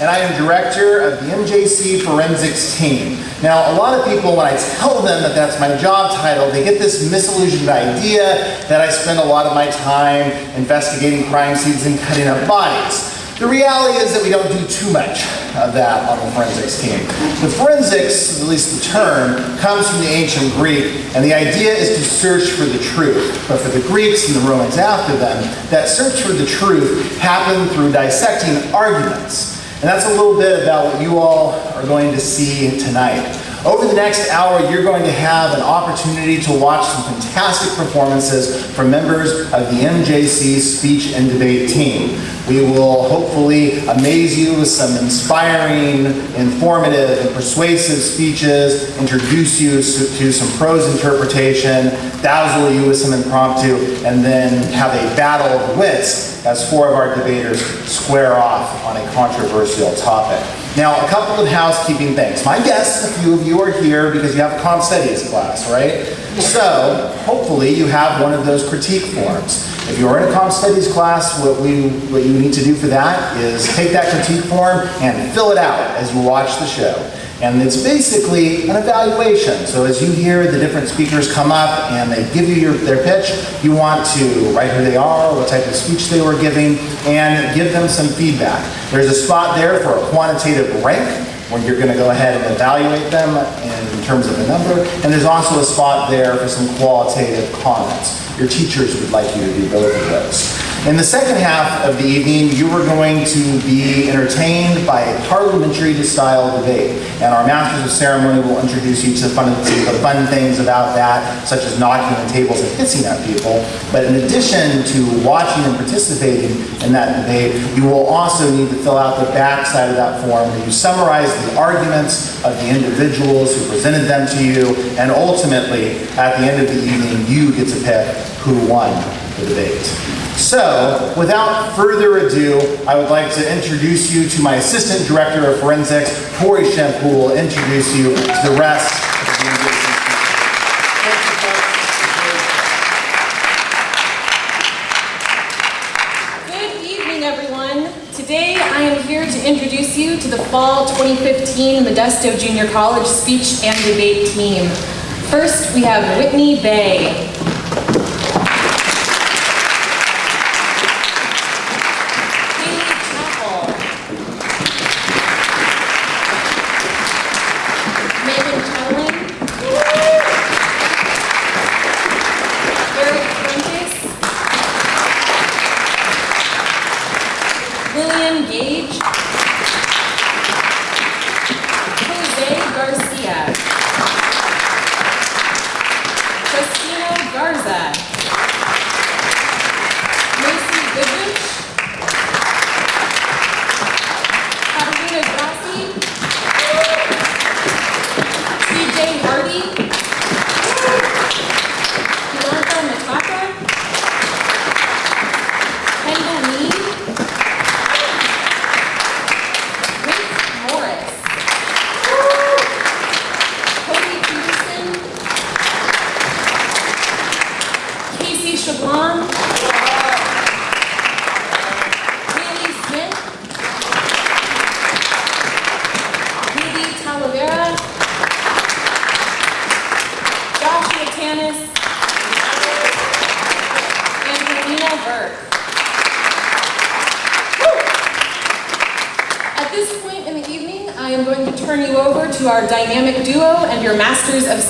and I am director of the MJC Forensics team. Now, a lot of people, when I tell them that that's my job title, they get this misillusioned idea that I spend a lot of my time investigating crime scenes and cutting up bodies. The reality is that we don't do too much of that on the forensics team. The forensics, at least the term, comes from the ancient Greek, and the idea is to search for the truth. But for the Greeks and the Romans after them, that search for the truth happened through dissecting arguments. And that's a little bit about what you all are going to see tonight. Over the next hour, you're going to have an opportunity to watch some fantastic performances from members of the MJC speech and debate team. We will hopefully amaze you with some inspiring, informative, and persuasive speeches, introduce you to some prose interpretation, dazzle you with some impromptu, and then have a battle of wits as four of our debaters square off on a controversial topic. Now, a couple of housekeeping things. My guess, a few of you are here because you have a comp studies class, right? So, hopefully you have one of those critique forms. If you're in a comp studies class, what, we, what you need to do for that is take that critique form and fill it out as you watch the show. And it's basically an evaluation. So as you hear the different speakers come up and they give you your, their pitch, you want to write who they are, what type of speech they were giving, and give them some feedback. There's a spot there for a quantitative rank, where you're going to go ahead and evaluate them in terms of a number, and there's also a spot there for some qualitative comments. Your teachers would like you to do both of those. In the second half of the evening, you are going to be entertained by a parliamentary style debate. And our Masters of Ceremony will introduce you to the fun, the fun things about that, such as knocking on tables and hissing at people. But in addition to watching and participating in that debate, you will also need to fill out the back side of that form where you summarize the arguments of the individuals who presented them to you, and ultimately, at the end of the evening, you get to pick who won the debate. So, without further ado, I would like to introduce you to my Assistant Director of Forensics, Corey Shemp, who will introduce you to the rest of the MJC Good evening, everyone. Today I am here to introduce you to the Fall 2015 Modesto Junior College Speech and Debate Team. First, we have Whitney Bay.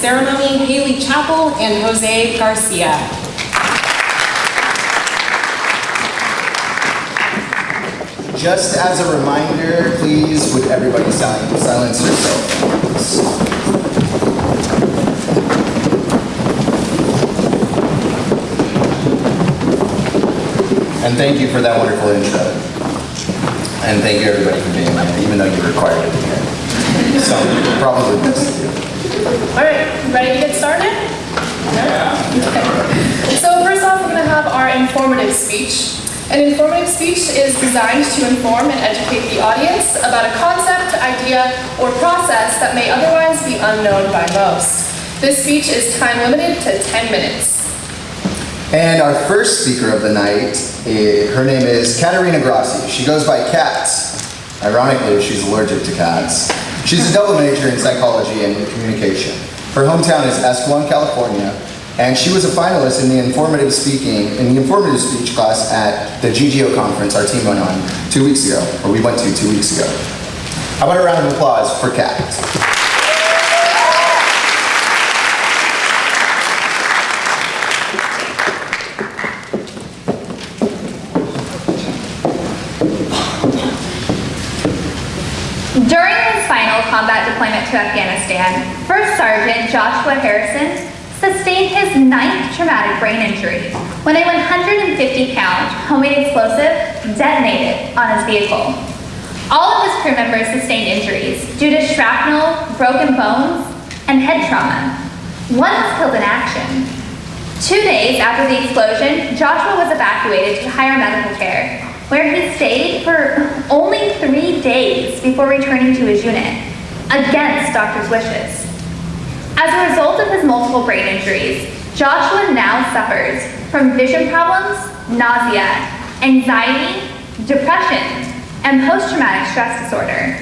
Ceremony, Haley Chapel and Jose Garcia. Just as a reminder, please, would everybody silence, silence? And thank you for that wonderful intro. And thank you everybody for being here, even though you were required to be here. So, probably to do. All right, ready to get started? Yeah. Okay. So first off, we're going to have our informative speech. An informative speech is designed to inform and educate the audience about a concept, idea, or process that may otherwise be unknown by most. This speech is time limited to 10 minutes. And our first speaker of the night, eh, her name is Katerina Grassi. She goes by Cats. Ironically, she's allergic to cats. She's a double major in psychology and communication. Her hometown is Escalon, California, and she was a finalist in the informative speaking, in the informative speech class at the GGO conference our team went on two weeks ago, or we went to two weeks ago. How about a round of applause for Kat? During his final combat deployment to Afghanistan, First Sergeant Joshua Harrison sustained his ninth traumatic brain injury when a 150-pound homemade explosive detonated on his vehicle. All of his crew members sustained injuries due to shrapnel, broken bones, and head trauma. One was killed in action. Two days after the explosion, Joshua was evacuated to higher medical care, where he stayed for only three days before returning to his unit, against doctors' wishes. As a result of his multiple brain injuries, Joshua now suffers from vision problems, nausea, anxiety, depression, and post-traumatic stress disorder.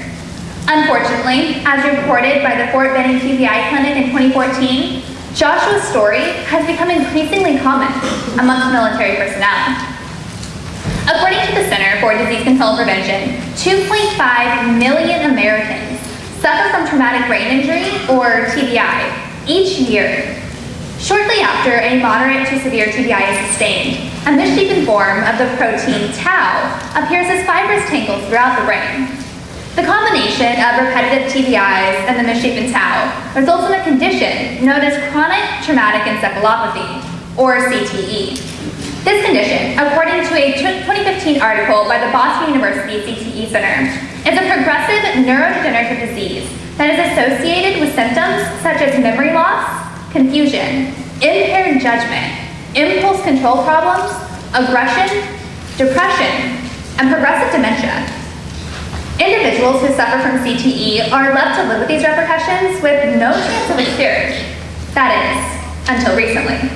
Unfortunately, as reported by the Fort Benning TBI Clinic in 2014, Joshua's story has become increasingly common amongst military personnel. According to the Center for Disease Control and Prevention, 2.5 million Americans suffer from traumatic brain injury, or TBI, each year. Shortly after a moderate to severe TBI is sustained, a misshapen form of the protein tau appears as fibrous tangles throughout the brain. The combination of repetitive TBIs and the misshapen tau results in a condition known as chronic traumatic encephalopathy, or CTE. This condition, according to a 2015 article by the Boston University CTE Center, is a progressive neurodegenerative disease that is associated with symptoms such as memory loss, confusion, impaired judgment, impulse control problems, aggression, depression, and progressive dementia. Individuals who suffer from CTE are left to live with these repercussions with no chance of a cure. That is, until recently.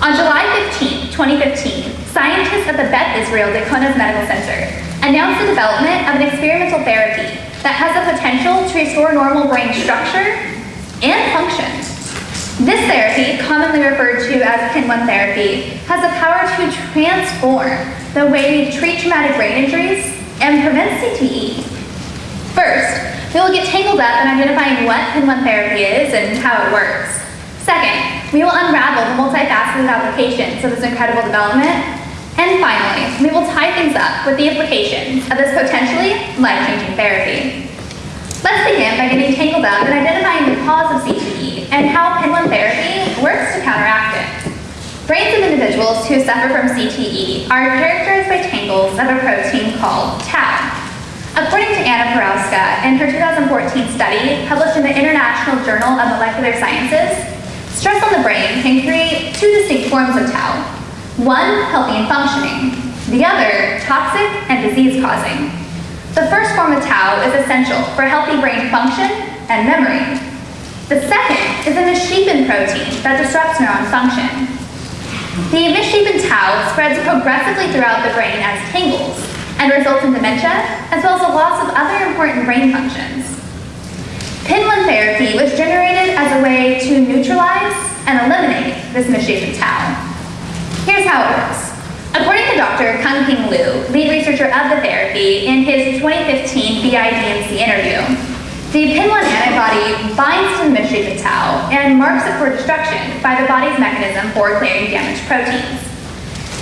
On July 15, 2015, scientists at the Beth Israel Deaconess Medical Center announced the development of an experimental therapy that has the potential to restore normal brain structure and function. This therapy, commonly referred to as PIN-1 therapy, has the power to transform the way we treat traumatic brain injuries and prevent CTE. First, we will get tangled up in identifying what PIN-1 therapy is and how it works. Second, we will unravel the multifaceted applications of this incredible development. And finally, we will tie things up with the implications of this potentially life-changing therapy. Let's begin by getting tangled up in identifying the cause of CTE and how PIN-1 therapy works to counteract it. Brains of individuals who suffer from CTE are characterized by tangles of a protein called tau. According to Anna Porowska, in her 2014 study published in the International Journal of Molecular Sciences, stress on the brain can create two distinct forms of tau. One, healthy and functioning. The other, toxic and disease-causing. The first form of tau is essential for healthy brain function and memory. The second is a misshapen protein that disrupts neuron function. The misshapen tau spreads progressively throughout the brain as tangles and results in dementia, as well as a loss of other important brain functions. PIN-1 therapy was generated as a way to neutralize and eliminate this misshapen tau. Here's how it works. According to Dr. Kun Ping Lu, lead researcher of the therapy, in his 2015 BIDMC interview, the PIN-1 antibody binds to the misshapen tau and marks it for destruction by the body's mechanism for clearing damaged proteins.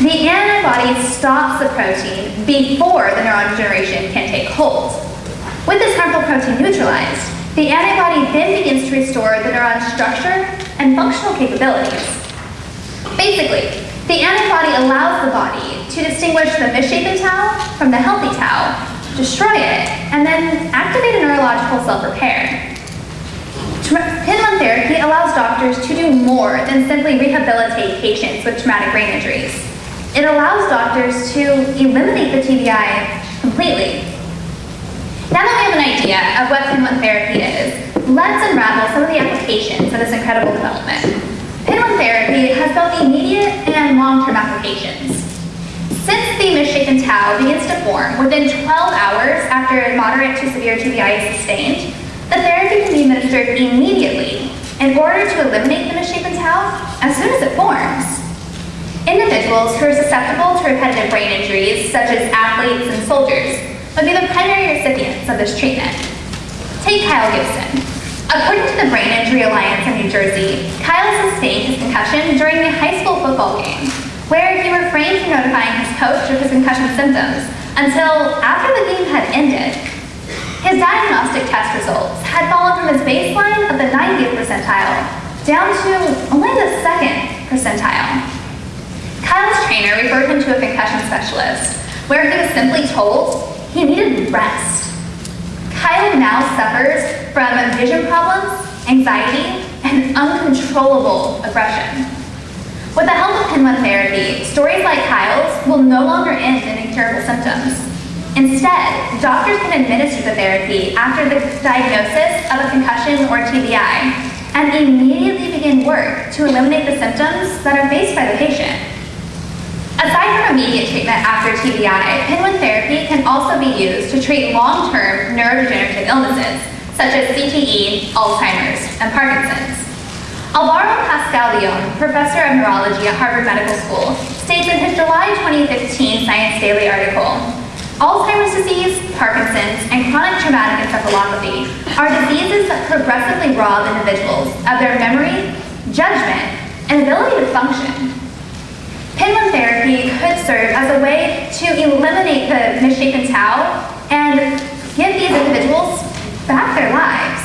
The antibody stops the protein before the neuron degeneration can take hold. With this harmful protein neutralized, the antibody then begins to restore the neuron's structure and functional capabilities. Basically, the antibody allows the body to distinguish the misshapen tau from the healthy tau, destroy it, and then activate a neurological self-repair. PIN-1 therapy allows doctors to do more than simply rehabilitate patients with traumatic brain injuries. It allows doctors to eliminate the TBI completely. Now that we have an idea of what PIN-1 therapy is, let's unravel some of the applications of this incredible development. PIN-1 therapy has both immediate and long-term applications. Since the misshapen tau begins to form within 12 hours after moderate to severe TBI is sustained, the therapy can be administered immediately in order to eliminate the misshapen tau as soon as it forms. Individuals who are susceptible to repetitive brain injuries, such as athletes and soldiers, would be the primary recipients of this treatment. Take Kyle Gibson. According to the Brain Injury Alliance in New Jersey, Kyle sustained his concussion during a high school football game, where he refrained from notifying his coach of his concussion symptoms until after the game had ended. His diagnostic test results had fallen from his baseline of the 90th percentile down to only the second percentile. Kyle's trainer referred him to a concussion specialist, where he was simply told he needed rest. Kyle now suffers from vision problems, anxiety, and uncontrollable aggression. With the help of PIN-1 therapy, stories like Kyle's will no longer end in incurable symptoms. Instead, doctors can administer the therapy after the diagnosis of a concussion or TBI and immediately begin work to eliminate the symptoms that are faced by the patient. Aside from immediate treatment after TBI, PIN-1 therapy can also be used to treat long-term neurodegenerative illnesses, such as CTE, Alzheimer's, and Parkinson's. Alvaro Pascual-Leone, professor of neurology at Harvard Medical School, states in his July 2015 Science Daily article, Alzheimer's disease, Parkinson's, and chronic traumatic encephalopathy are diseases that progressively rob individuals of their memory, judgment, and ability to function. PIN-1 therapy could serve as a way to eliminate the misshapen tau and give these individuals back their lives.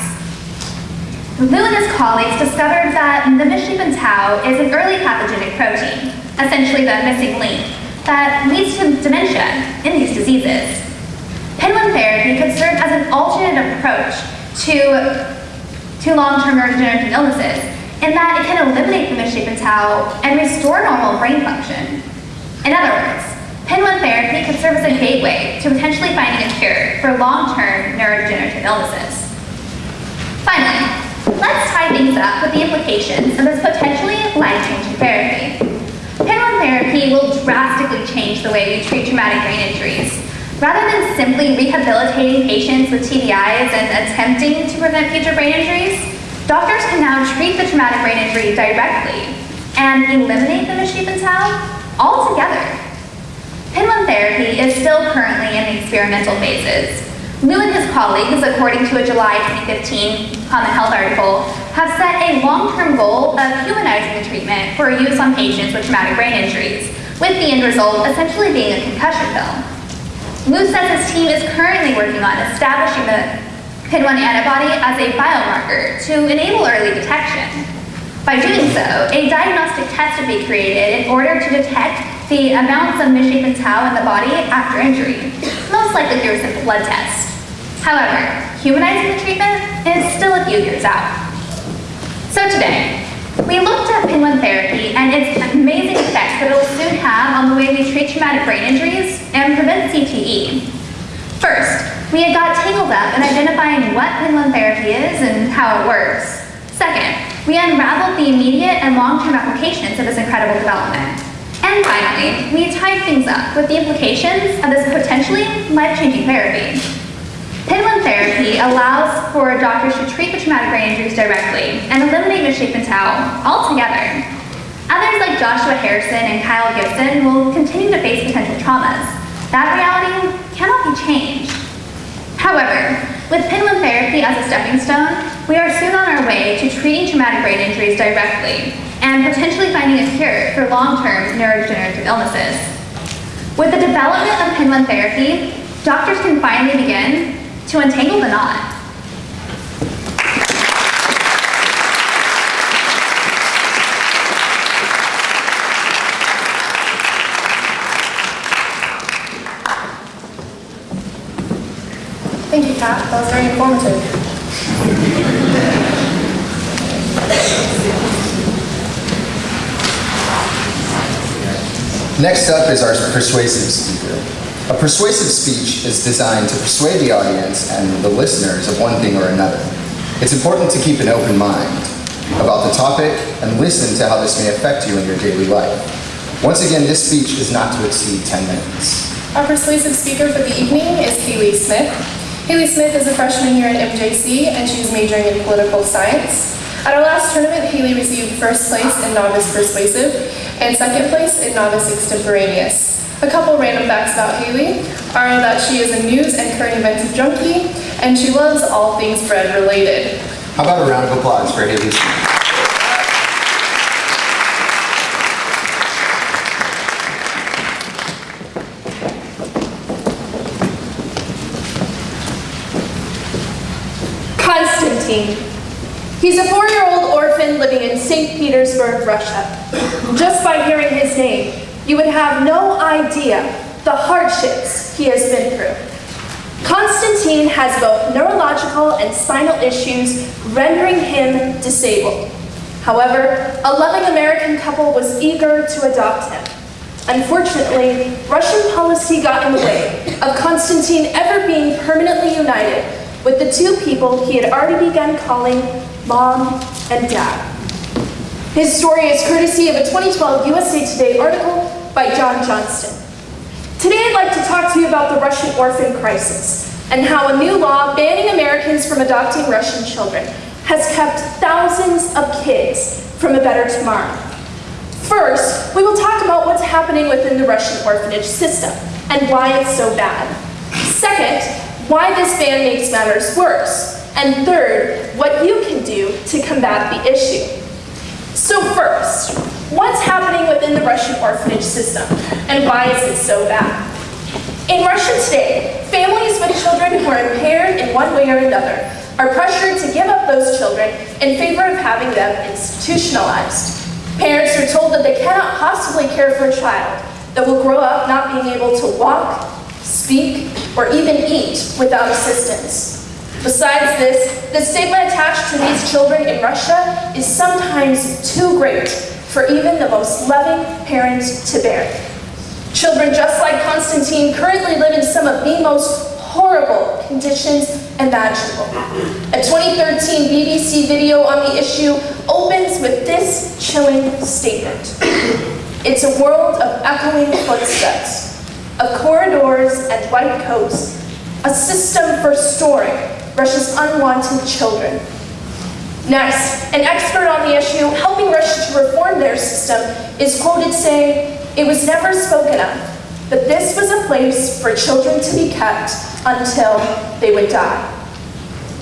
Lu and his colleagues discovered that the misshapen tau is an early pathogenic protein, essentially the missing link, that leads to dementia in these diseases. PIN-1 therapy could serve as an alternate approach to, to long-term neurodegenerative illnesses in that it can eliminate the misshapen tau and restore normal brain function. In other words, PIN-1 therapy could serve as a gateway to potentially finding a cure for long-term neurodegenerative illnesses. Finally, let's tie things up with the implications of this potentially life-changing therapy. PIN-1 therapy will drastically change the way we treat traumatic brain injuries. Rather than simply rehabilitating patients with TBIs and attempting to prevent future brain injuries, Doctors can now treat the traumatic brain injury directly and eliminate the misshapen tau altogether. PIN-1 therapy is still currently in the experimental phases. Lu and his colleagues, according to a July 2015 Common Health article, have set a long-term goal of humanizing the treatment for use on patients with traumatic brain injuries, with the end result essentially being a concussion pill. Lu says his team is currently working on establishing the PIN1 antibody as a biomarker to enable early detection. By doing so, a diagnostic test would be created in order to detect the amounts of misshapen tau in the body after injury, most likely through a simple blood test. However, humanizing the treatment is still a few years out. So today, we looked at PIN-1 therapy and its amazing effects that it will soon have on the way we treat traumatic brain injuries and prevent CTE. First, we had got tangled up in identifying what PIN-1 therapy is and how it works. Second, we unraveled the immediate and long-term applications of this incredible development. And finally, we tied things up with the implications of this potentially life-changing therapy. PIN-1 therapy allows for doctors to treat the traumatic brain injuries directly and eliminate misshapen tau altogether. Others like Joshua Harrison and Kyle Gibson will continue to face potential traumas. That reality cannot be changed. However, with PIN-1 therapy as a stepping stone, we are soon on our way to treating traumatic brain injuries directly and potentially finding a cure for long-term neurodegenerative illnesses. With the development of PIN-1 therapy, doctors can finally begin to untangle the knot Pat. That was very informative. Next up is our persuasive speaker. A persuasive speech is designed to persuade the audience and the listeners of one thing or another. It's important to keep an open mind about the topic and listen to how this may affect you in your daily life. Once again, this speech is not to exceed 10 minutes. Our persuasive speaker for the evening is Haley Smith. Haley Smith is a freshman here at MJC and she's majoring in political science. At our last tournament, Haley received first place in novice persuasive and second place in novice extemporaneous. A couple random facts about Haley are that she is a news and current events junkie and she loves all things bread related. How about a round of applause for Haley Smith? Constantine. He's a four-year-old orphan living in St. Petersburg, Russia. Just by hearing his name, you would have no idea the hardships he has been through. Constantine has both neurological and spinal issues, rendering him disabled. However, a loving American couple was eager to adopt him. Unfortunately, Russian policy got in the way of Constantine ever being permanently united with the two people he had already begun calling mom and dad. His story is courtesy of a 2012 USA Today article by John Johnston. Today I'd like to talk to you about the Russian orphan crisis and how a new law banning Americans from adopting Russian children has kept thousands of kids from a better tomorrow. First, we will talk about what's happening within the Russian orphanage system and why it's so bad. Second, why this ban makes matters worse. And third, what you can do to combat the issue. So first, what's happening within the Russian orphanage system and why is it so bad? In Russia today, families with children who are impaired in one way or another are pressured to give up those children in favor of having them institutionalized. Parents are told that they cannot possibly care for a child that will grow up not being able to walk, speak, or even eat without assistance. Besides this, the stigma attached to these children in Russia is sometimes too great for even the most loving parent to bear. Children just like Constantine currently live in some of the most horrible conditions imaginable. A 2013 BBC video on the issue opens with this chilling statement. It's a world of echoing footsteps, of corridors and white coats, a system for storing Russia's unwanted children. Next, an expert on the issue helping Russia to reform their system is quoted saying, it was never spoken of, but this was a place for children to be kept until they would die.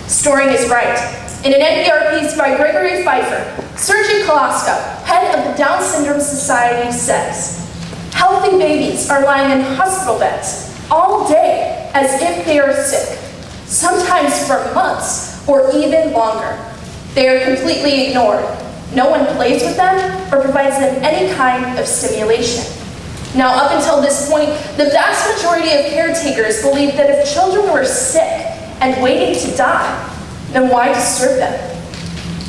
Storing is right. In an NPR piece by Gregory Feifer, Sergei Kolosko, head of the Down Syndrome Society, says, Healthy babies are lying in hospital beds all day as if they are sick, sometimes for months or even longer. They are completely ignored. No one plays with them or provides them any kind of stimulation. Now, up until this point, the vast majority of caretakers believed that if children were sick and waiting to die, then why disturb them?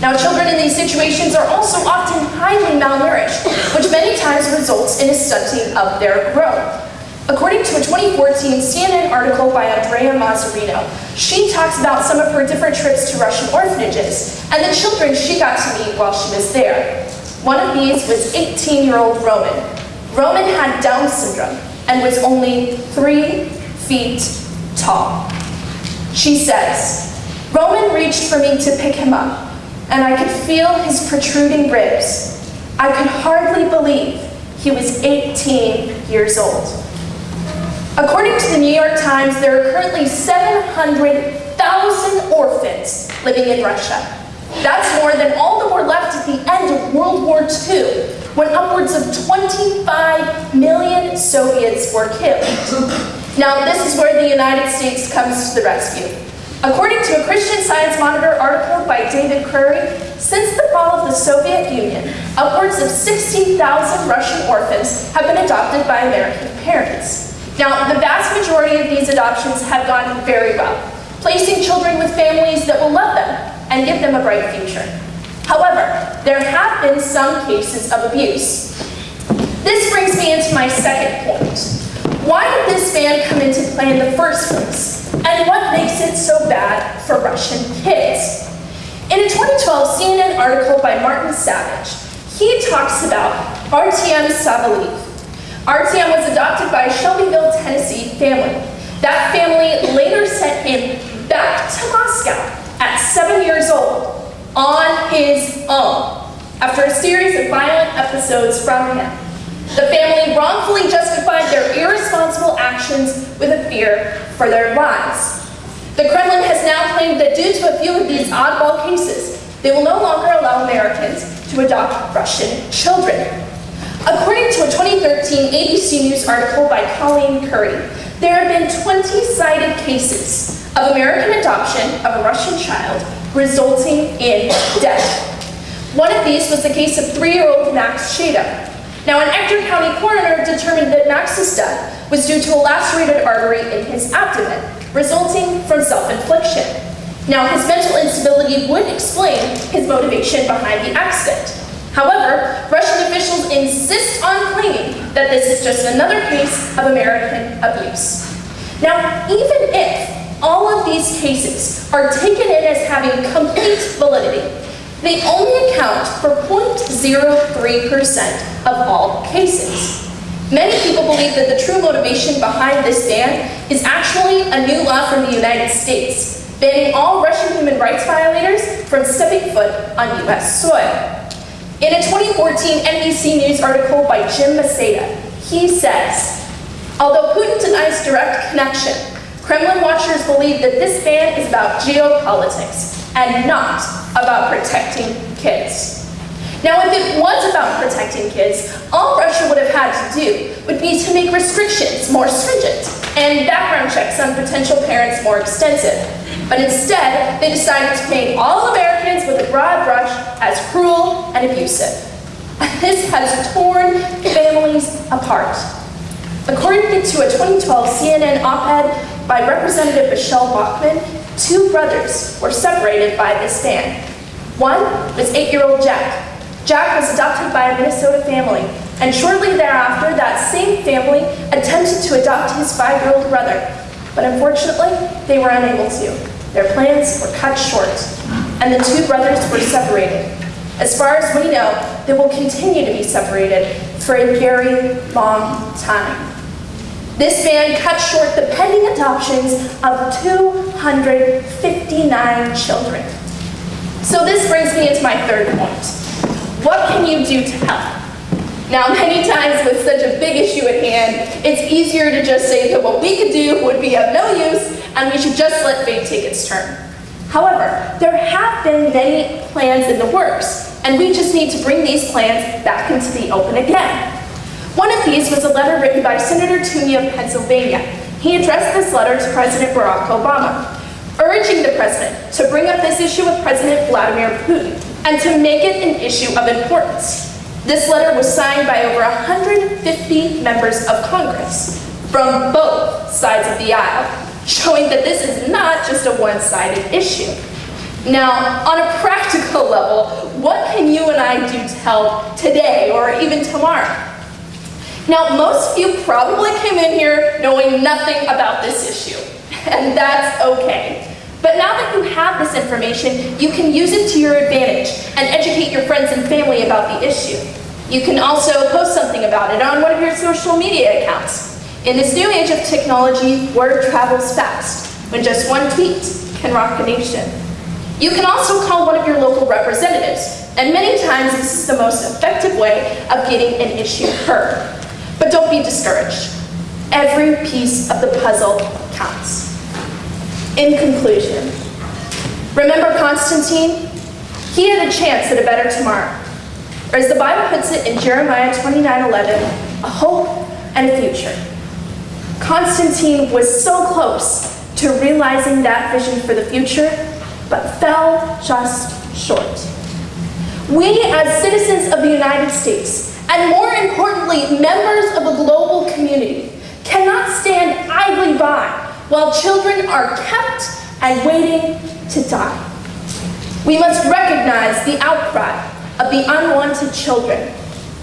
Now, children in these situations are also often highly malnourished, which many times results in a stunting of their growth. According to a 2014 CNN article by Andrea Mazzarino, she talks about some of her different trips to Russian orphanages and the children she got to meet while she was there. One of these was 18-year-old Roman. Roman had Down syndrome and was only three feet tall. She says, Roman reached for me to pick him up, and I could feel his protruding ribs. I could hardly believe he was 18 years old. According to the New York Times, there are currently 700,000 orphans living in Russia. That's more than all that were left at the end of World War II, when upwards of 25 million Soviets were killed. Now, this is where the United States comes to the rescue. According to a Christian Science Monitor article by David Curry, since the fall of the Soviet Union, upwards of 16,000 Russian orphans have been adopted by American parents. Now, the vast majority of these adoptions have gone very well, placing children with families that will love them and give them a bright future. However, there have been some cases of abuse. This brings me into my second point. Why did this ban come into play in the first place? And what makes it so bad for Russian kids? In a 2012 CNN article by Martin Savidge, he talks about Artyom Savelyev. Artyom was adopted by a Shelbyville, Tennessee family. That family later sent him back to Moscow at seven years old on his own after a series of violent episodes from him. The family wrongfully justified their irresponsible actions with a fear for their lives. The Kremlin has now claimed that due to a few of these oddball cases, they will no longer allow Americans to adopt Russian children. According to a 2013 ABC News article by Colleen Curry, there have been 20 cited cases of American adoption of a Russian child resulting in death. One of these was the case of three-year-old Max Shatto. Now, an Ector County coroner determined that Max's death was due to a lacerated artery in his abdomen, resulting from self-infliction. Now, his mental instability would explain his motivation behind the accident. However, Russian officials insist on claiming that this is just another case of American abuse. Now, even if all of these cases are taken in as having complete validity, they only account for 0.03% of all cases. Many people believe that the true motivation behind this ban is actually a new law from the United States, banning all Russian human rights violators from stepping foot on U.S. soil. In a 2014 NBC News article by Jim Maceda, he says, although Putin denies direct connection, Kremlin watchers believe that this ban is about geopolitics and not about protecting kids. Now, if it was about protecting kids, all Russia would have had to do would be to make restrictions more stringent and background checks on potential parents more extensive. But instead, they decided to paint all Americans with a broad brush as cruel and abusive. This has torn families apart. According to a 2012 CNN op-ed by Representative Michele Bachmann, two brothers were separated by this ban. One was eight-year-old Jack, Jack was adopted by a Minnesota family, and shortly thereafter, that same family attempted to adopt his five-year-old brother, but unfortunately, they were unable to. Their plans were cut short, and the two brothers were separated. As far as we know, they will continue to be separated for a very long time. This ban cut short the pending adoptions of 259 children. So this brings me into my third point. What can you do to help? Now, many times with such a big issue at hand, it's easier to just say that what we could do would be of no use and we should just let fate take its turn. However, there have been many plans in the works, and we just need to bring these plans back into the open again. One of these was a letter written by Senator Toomey of Pennsylvania. He addressed this letter to President Barack Obama, urging the president to bring up this issue with President Vladimir Putin and to make it an issue of importance. This letter was signed by over 150 members of Congress from both sides of the aisle, showing that this is not just a one-sided issue. Now, on a practical level, what can you and I do to help today or even tomorrow? Now, most of you probably came in here knowing nothing about this issue, and that's okay. But now that you have this information, you can use it to your advantage and educate your friends and family about the issue. You can also post something about it on one of your social media accounts. In this new age of technology, word travels fast, when just one tweet can rock a nation. You can also call one of your local representatives, and many times this is the most effective way of getting an issue heard. But don't be discouraged. Every piece of the puzzle counts. In conclusion, remember Constantine? He had a chance at a better tomorrow. Or as the Bible puts it in Jeremiah 29, 11, a hope and a future. Constantine was so close to realizing that vision for the future, but fell just short. We, as citizens of the United States, and more importantly, members of a global community, cannot stand idly by while children are kept and waiting to die. We must recognize the outcry of the unwanted children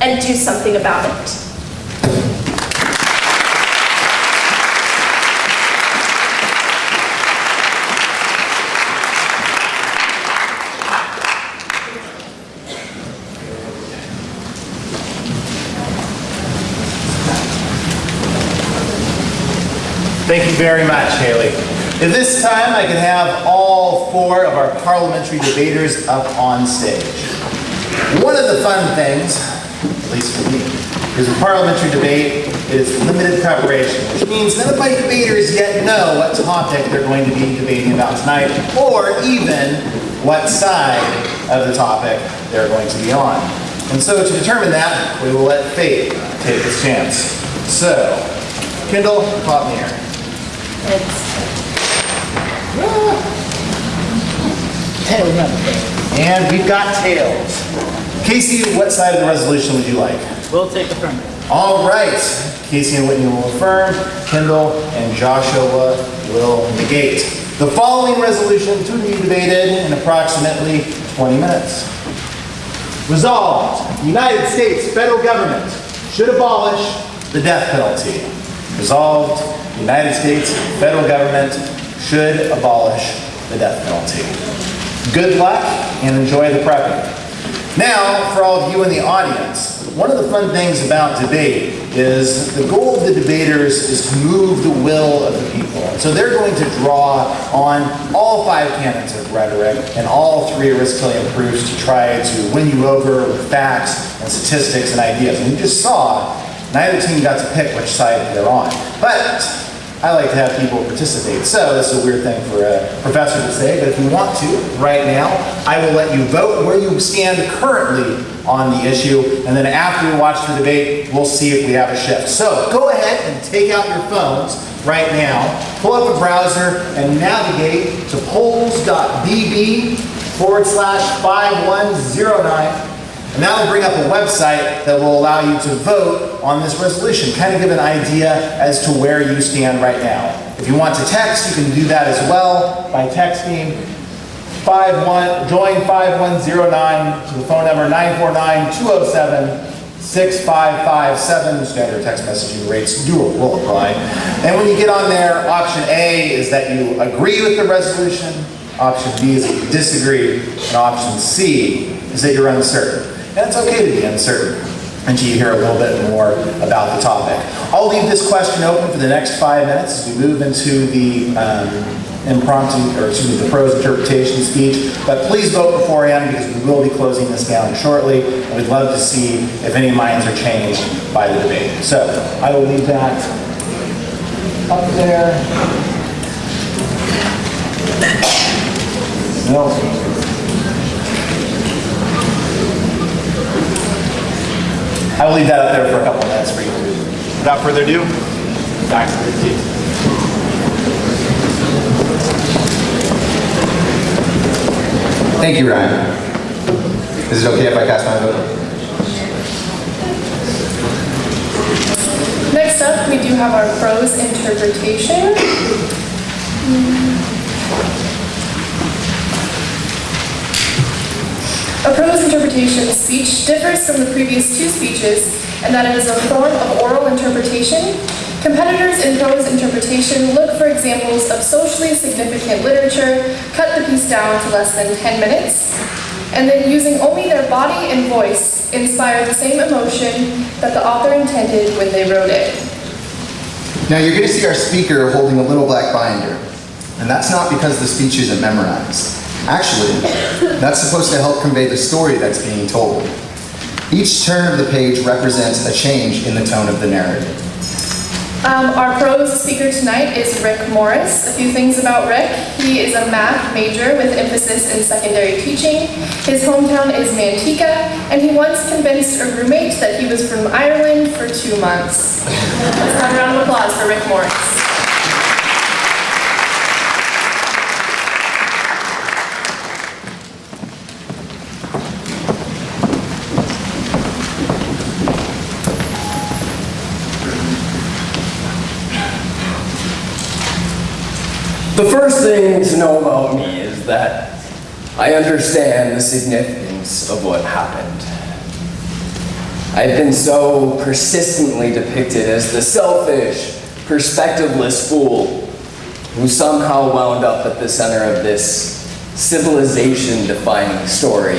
and do something about it. Thank you very much, Haley. At this time, I can have all four of our parliamentary debaters up on stage. One of the fun things, at least for me, is a parliamentary debate is limited preparation, which means none of my debaters yet know what topic they're going to be debating about tonight, or even what side of the topic they're going to be on. And so to determine that, we will let fate take its chance. So, Kendall, pop me here. And we've got tails. Casey, what side of the resolution would you like? We'll take front. All right, Casey and Whitney will affirm, Kendall and Joshua will negate. The following resolution to be debated in approximately 20 minutes. Resolved, the United States federal government should abolish the death penalty. Resolved, the United States federal government should abolish the death penalty. Good luck and enjoy the prepping. Now, for all of you in the audience, one of the fun things about debate is the goal of the debaters is to move the will of the people. So they're going to draw on all five canons of rhetoric and all three Aristotelian proofs to try to win you over with facts and statistics and ideas. And you just saw neither team got to pick which side they're on. But I like to have people participate. So this is a weird thing for a professor to say, but if you want to, right now, I will let you vote where you stand currently on the issue, and then after we watch the debate, we'll see if we have a shift. So go ahead and take out your phones right now, pull up a browser, and navigate to polls.bb forward slash 5109 and that will bring up a website that will allow you to vote on this resolution, kind of give an idea as to where you stand right now. If you want to text, you can do that as well by texting 51, join 5109 to the phone number 949-207-6557. Standard text messaging rates do will apply. And when you get on there, option A is that you agree with the resolution, option B is that you disagree, and option C is that you're uncertain. And it's okay to be uncertain until you hear a little bit more about the topic. I'll leave this question open for the next five minutes as we move into the um, impromptu, or excuse me, the prose interpretation speech. But please vote beforehand because we will be closing this down shortly. And we'd love to see if any minds are changed by the debate. So I will leave that up there. No. I will leave that up there for a couple of minutes for you. Without further ado, back to the seat. Thank you, Ryan. Is it okay if I cast my vote? Next up, we do have our prose interpretation. A prose interpretation speech differs from the previous two speeches in that it is a form of oral interpretation. Competitors in prose interpretation look for examples of socially significant literature, cut the piece down to less than 10 minutes, and then using only their body and voice inspire the same emotion that the author intended when they wrote it. Now you're going to see our speaker holding a little black binder. And that's not because the speech isn't memorized. Actually, that's supposed to help convey the story that's being told. Each turn of the page represents a change in the tone of the narrative. Um, our prose speaker tonight is Rick Morris. A few things about Rick. He is a math major with emphasis in secondary teaching. His hometown is Manteca, and he once convinced a roommate that he was from Ireland for two months. Let's have a round of applause for Rick Morris. The first thing to know about me is that I understand the significance of what happened. I've been so persistently depicted as the selfish, perspectiveless fool who somehow wound up at the center of this civilization-defining story.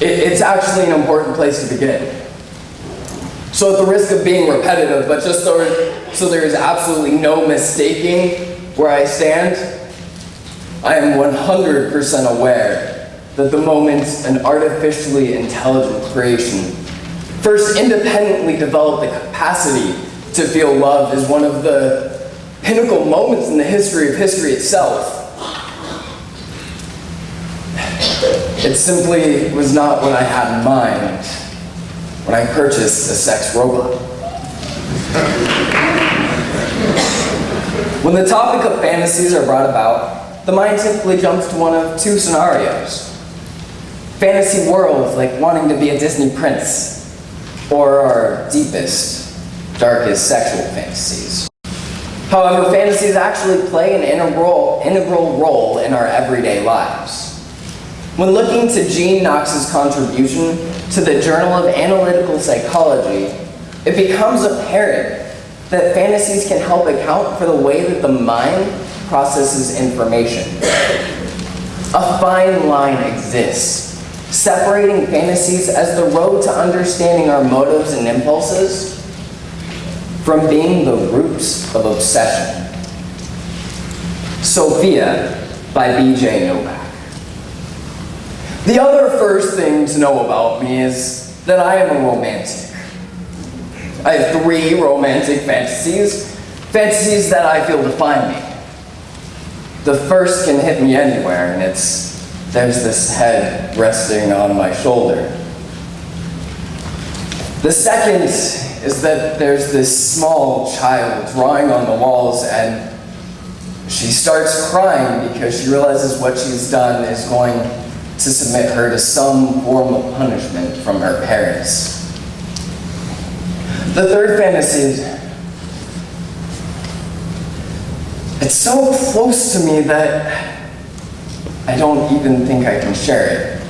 It- it's actually an important place to begin. So at the risk of being repetitive, but just so, so there is absolutely no mistaking where I stand, I am 100% aware that the moment an artificially intelligent creation first independently developed the capacity to feel love is one of the pinnacle moments in the history of history itself. It simply was not what I had in mind when I purchased a sex robot. When the topic of fantasies are brought about, the mind typically jumps to one of two scenarios. Fantasy worlds like wanting to be a Disney prince, or our deepest, darkest sexual fantasies. However, fantasies actually play an integral, integral role in our everyday lives. When looking to Jean Knox's contribution to the Journal of Analytical Psychology, it becomes apparent that fantasies can help account for the way that the mind processes information. A fine line exists, separating fantasies as the road to understanding our motives and impulses from being the roots of obsession. Sophia by B.J. Novak. The other first thing to know about me is that I am a romantic. I have three romantic fantasies, fantasies that I feel define me. The first can hit me anywhere, and it's there's this head resting on my shoulder. The second is that there's this small child drawing on the walls, and she starts crying because she realizes what she's done is going to submit her to some form of punishment from her parents. The third fantasy. It's so close to me that I don't even think I can share it.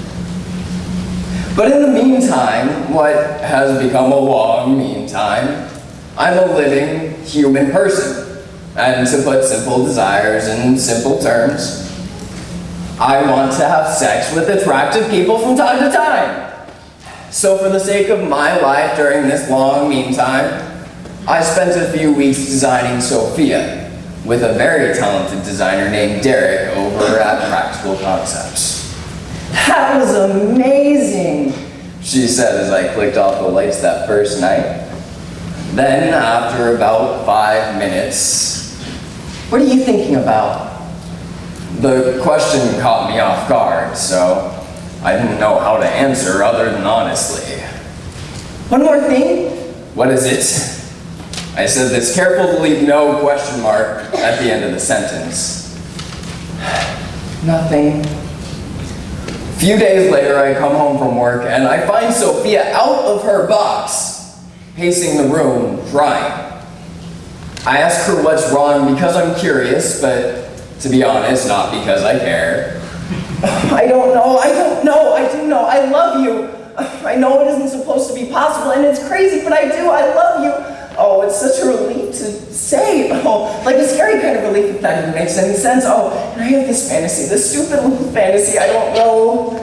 But in the meantime, what has become a long meantime, I'm a living human person. And to put simple desires in simple terms, I want to have sex with attractive people from time to time. So for the sake of my life during this long meantime, I spent a few weeks designing Sophia with a very talented designer named Derek over at Practical Concepts. That was amazing, she said as I clicked off the lights that first night. Then, after about five minutes, what are you thinking about? The question caught me off guard, so I didn't know how to answer other than honestly. One more thing. What is it? I said this careful to leave no question mark at the end of the sentence. Nothing. A few days later, I come home from work and I find Sophia out of her box, pacing the room, crying. I ask her what's wrong because I'm curious, but to be honest, not because I care. I don't know, I don't know, I do know, I love you. I know it isn't supposed to be possible and it's crazy, but I do, I love you. Oh, it's such a relief to say. Oh, like a scary kind of relief if that even makes any sense. Oh, and I have this fantasy, this stupid little fantasy, I don't know.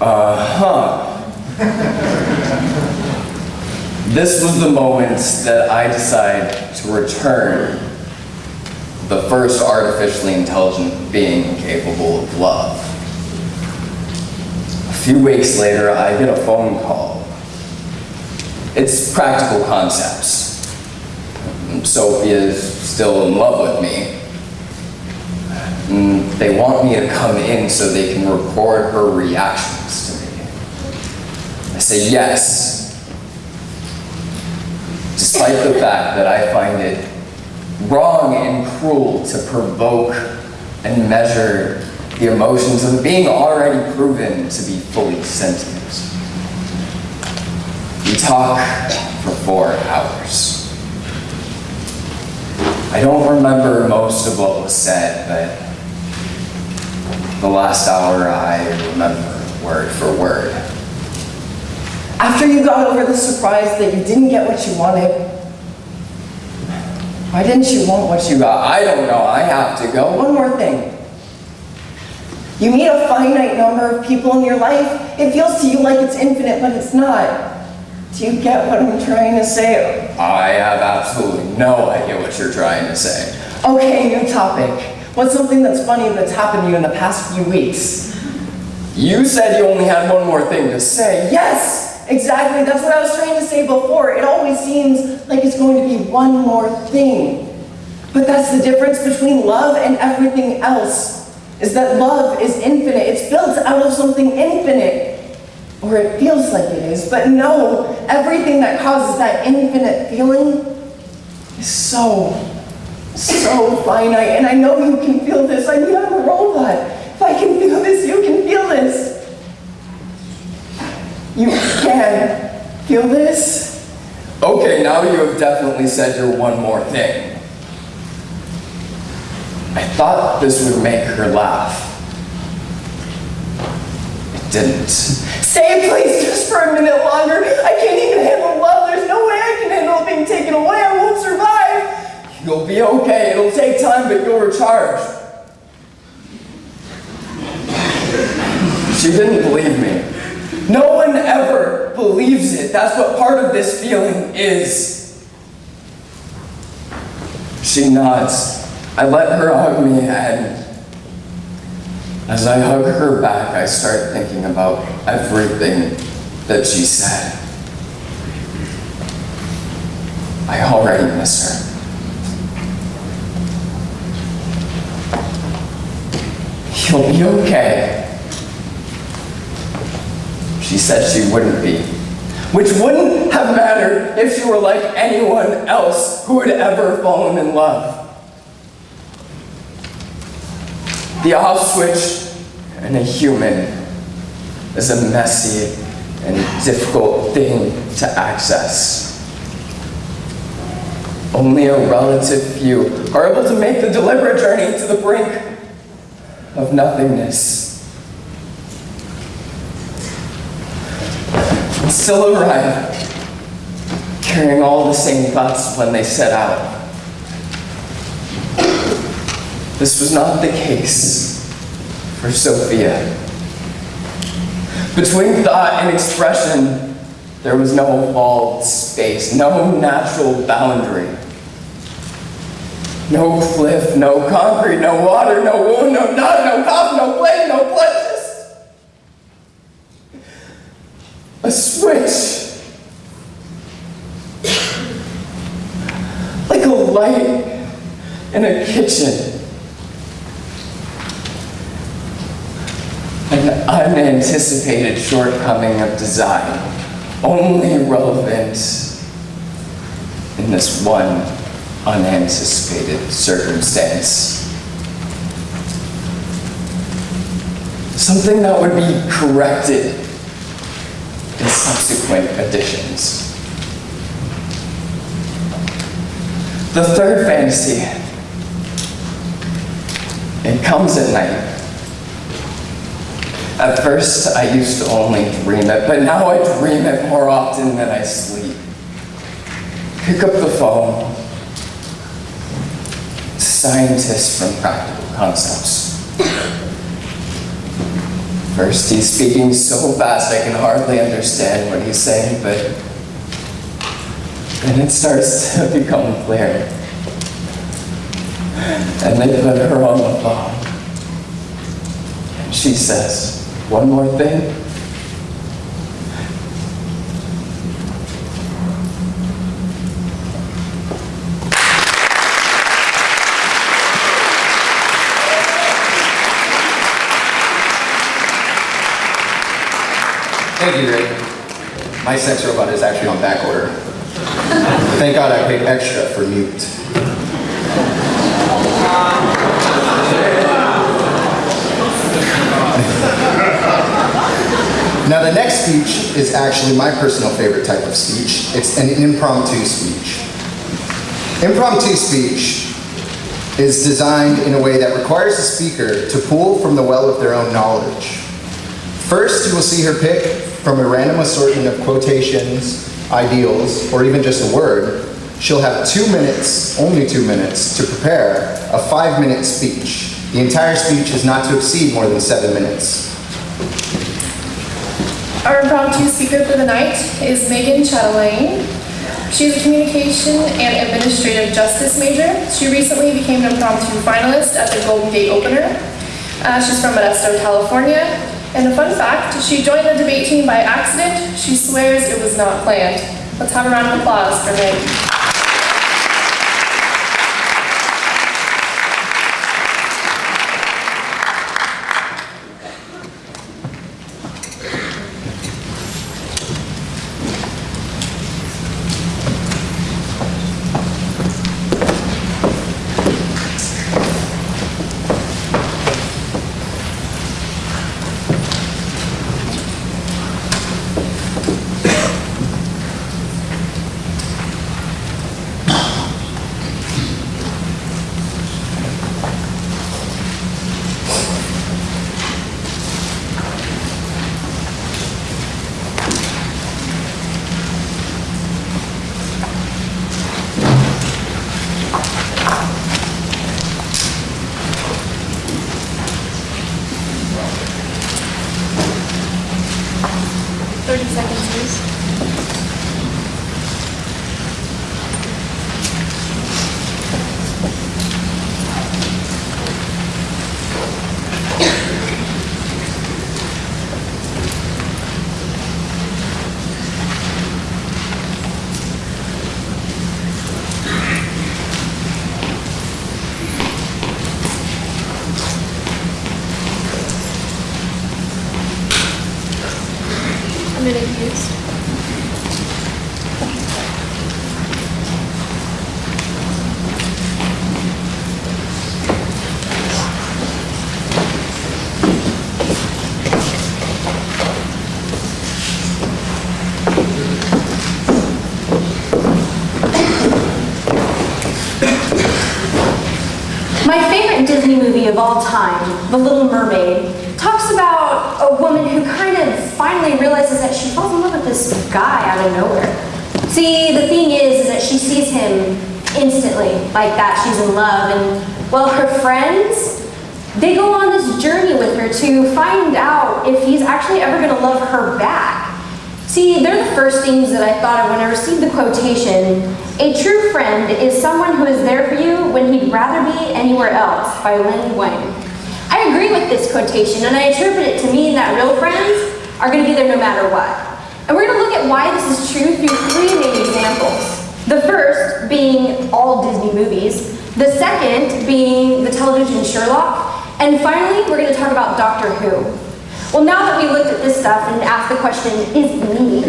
Uh-huh. this was the moment that I decided to return the first artificially intelligent being capable of love. A few weeks later, I get a phone call. It's practical concepts. Sophie is still in love with me. And they want me to come in so they can record her reactions to me. I say yes, despite the fact that I find it wrong and cruel to provoke and measure the emotions of a being already proven to be fully sentient. We talk for four hours. I don't remember most of what was said, but the last hour I remember word for word. After you got over the surprise that you didn't get what you wanted, why didn't you want what you got? I don't know. I have to go. One more thing. You meet a finite number of people in your life. It feels to you like it's infinite, but it's not. Do you get what I'm trying to say? I have absolutely no idea what you're trying to say. Okay, new topic. What's something that's funny that's happened to you in the past few weeks? You said you only had one more thing to say. Yes, exactly. That's what I was trying to say before. It always seems like it's going to be one more thing. But that's the difference between love and everything else. Is that love is infinite. It's built out of something infinite. Or it feels like it is. But no, everything that causes that infinite feeling is so, so finite. And I know you can feel this. I mean, I'm a robot. If I can feel this, you can feel this. You can feel this? Okay, now you have definitely said your one more thing. I thought this would make her laugh. It didn't. Stay, please, just for a minute longer. I can't even handle love. There's no way I can handle being taken away. I won't survive. You'll be okay. It'll take time, but you'll recharge. She didn't believe me. No one ever believes it. That's what part of this feeling is. She nods. I let her hug me, and as I hug her back, I start thinking about everything that she said. I already miss her. You'll be okay. She said she wouldn't be. Which wouldn't have mattered if she were like anyone else who had ever fallen in love. The off switch in a human is a messy and difficult thing to access. Only a relative few are able to make the deliberate journey to the brink of nothingness. Still arrive carrying all the same thoughts when they set out. This was not the case for Sophia. Between thought and expression, there was no walled space, no natural boundary. No cliff, no concrete, no water, no wound, no knot, no cough, no plague, no blood, just a switch. Like a light in a kitchen. An unanticipated shortcoming of design, only relevant in this one unanticipated circumstance. Something that would be corrected in subsequent editions. The third fantasy, it comes at night. At first, I used to only dream it, but now I dream it more often than I sleep. Pick up the phone. Scientists from Practical Concepts. First, he's speaking so fast I can hardly understand what he's saying, but then it starts to become clear. And they put her on the phone. And she says, one more thing. Thank you, Rick. Sex robot is actually on back order. Thank God I paid extra for mute. Now the next speech is actually my personal favorite type of speech. It's an impromptu speech. Impromptu speech is designed in a way that requires the speaker to pull from the well of their own knowledge. First, you will see her pick from a random assortment of quotations, ideals, or even just a word. She'll have two minutes, only two minutes, to prepare a five minute speech. The entire speech is not to exceed more than seven minutes. Our impromptu speaker for the night is Megan Chatelaine. She's a communication and administrative justice major. She recently became an impromptu finalist at the Golden Gate Opener. Uh, she's from Modesto, California. And a fun fact, she joined the debate team by accident. She swears it was not planned. Let's have a round of applause for Meg. Thirty seconds, please. A minute, please. My favorite Disney movie of all time, The Little Mermaid, talks about a woman who kind of finally realizes that she falls in love with this guy out of nowhere. See, the thing is, is that she sees him instantly, like that she's in love, and well, her friends, they go on this journey with her to find out if he's actually ever gonna love her back. See, they're the first things that I thought of when I received the quotation, a true friend is someone who is there for you when he'd rather be anywhere else, by Len Wein. Agree with this quotation, and I interpret it to mean that real friends are going to be there no matter what. And we're going to look at why this is true through three main examples. The first being all Disney movies, the second being the television Sherlock, and finally, we're going to talk about Doctor Who. Well, now that we looked at this stuff and asked the question, is neat?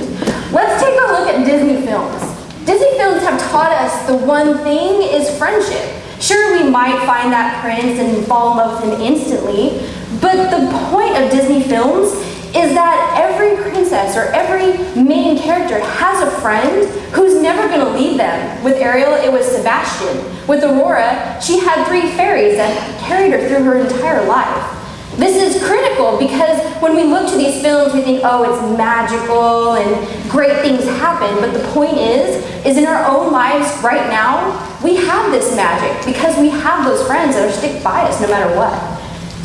Let's take a look at Disney films. Disney films have taught us the one thing is friendship. Sure, we might find that prince and fall in love with him instantly, but the point of Disney films is that every princess or every main character has a friend who's never going to leave them. With Ariel, it was Sebastian. With Aurora, she had three fairies that carried her through her entire life. This is critical because when we look to these films, we think, oh, it's magical and great things happen. But the point is, is in our own lives right now, we have this magic because we have those friends that are stick by us no matter what.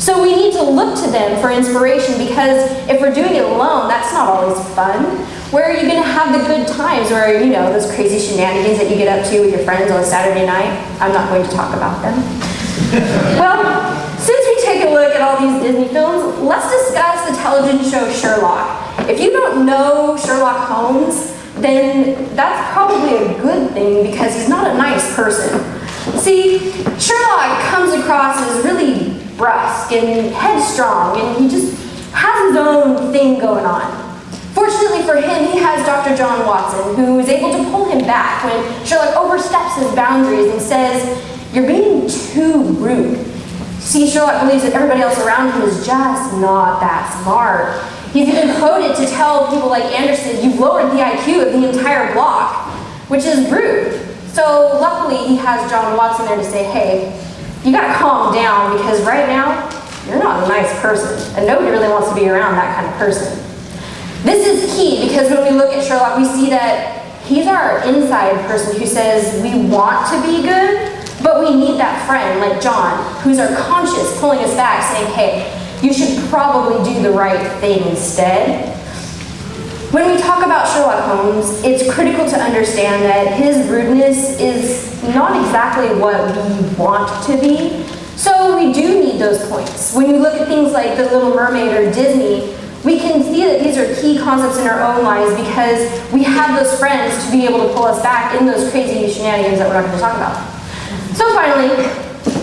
So we need to look to them for inspiration because if we're doing it alone, that's not always fun. Where are you going to have the good times where, you know, those crazy shenanigans that you get up to with your friends on a Saturday night? I'm not going to talk about them. well, look at all these Disney films, let's discuss the television show Sherlock. If you don't know Sherlock Holmes, then that's probably a good thing because he's not a nice person. See, Sherlock comes across as really brusque and headstrong, and he just has his own thing going on. Fortunately for him, he has Dr. John Watson, who is able to pull him back when Sherlock oversteps his boundaries and says, you're being too rude. See, Sherlock believes that everybody else around him is just not that smart. He's even quoted to tell people like Anderson, you've lowered the IQ of the entire block, which is rude. So luckily he has John Watson there to say, hey, you gotta calm down because right now, you're not a nice person, and nobody really wants to be around that kind of person. This is key because when we look at Sherlock, we see that he's our inside person who says we want to be good, but we need that friend like John, who's our conscience pulling us back saying, hey, you should probably do the right thing instead. When we talk about Sherlock Holmes, it's critical to understand that his rudeness is not exactly what we want to be. So we do need those points. When you look at things like The Little Mermaid or Disney, we can see that these are key concepts in our own lives because we have those friends to be able to pull us back in those crazy shenanigans that we're not going to talk about. So finally,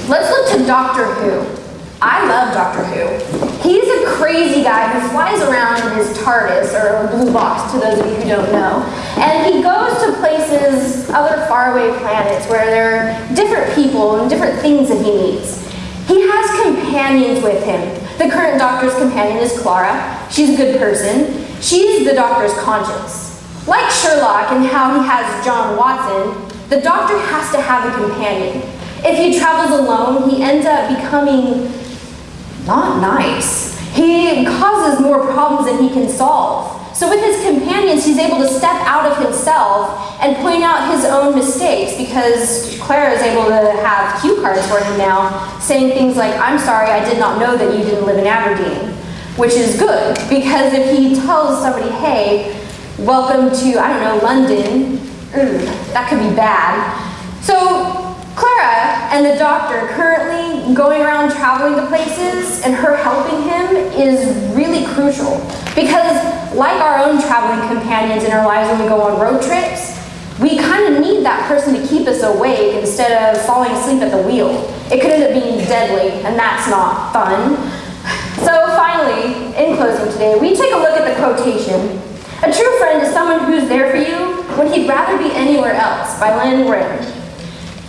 let's look to Doctor Who. I love Doctor Who. He's a crazy guy who flies around in his TARDIS, or blue box to those of you who don't know. And he goes to places, other faraway planets, where there are different people and different things that he meets. He has companions with him. The current Doctor's companion is Clara. She's a good person. She's the Doctor's conscience. Like Sherlock and how he has John Watson, the Doctor has to have a companion. If he travels alone, he ends up becoming not nice. He causes more problems than he can solve. So with his companions, he's able to step out of himself and point out his own mistakes because Clara is able to have cue cards for him now, saying things like, I'm sorry, I did not know that you didn't live in Aberdeen, which is good because if he tells somebody, hey, welcome to, I don't know, London, ugh, that could be bad. So Clara and the doctor currently going around traveling to places and her helping him is really crucial because like our own traveling companions in our lives when we go on road trips, we kind of need that person to keep us awake instead of falling asleep at the wheel. It could end up being deadly and that's not fun. So finally, in closing today, we take a look at the quotation. A true friend is someone who's there for you when he'd rather be anywhere else by Lynn Rand.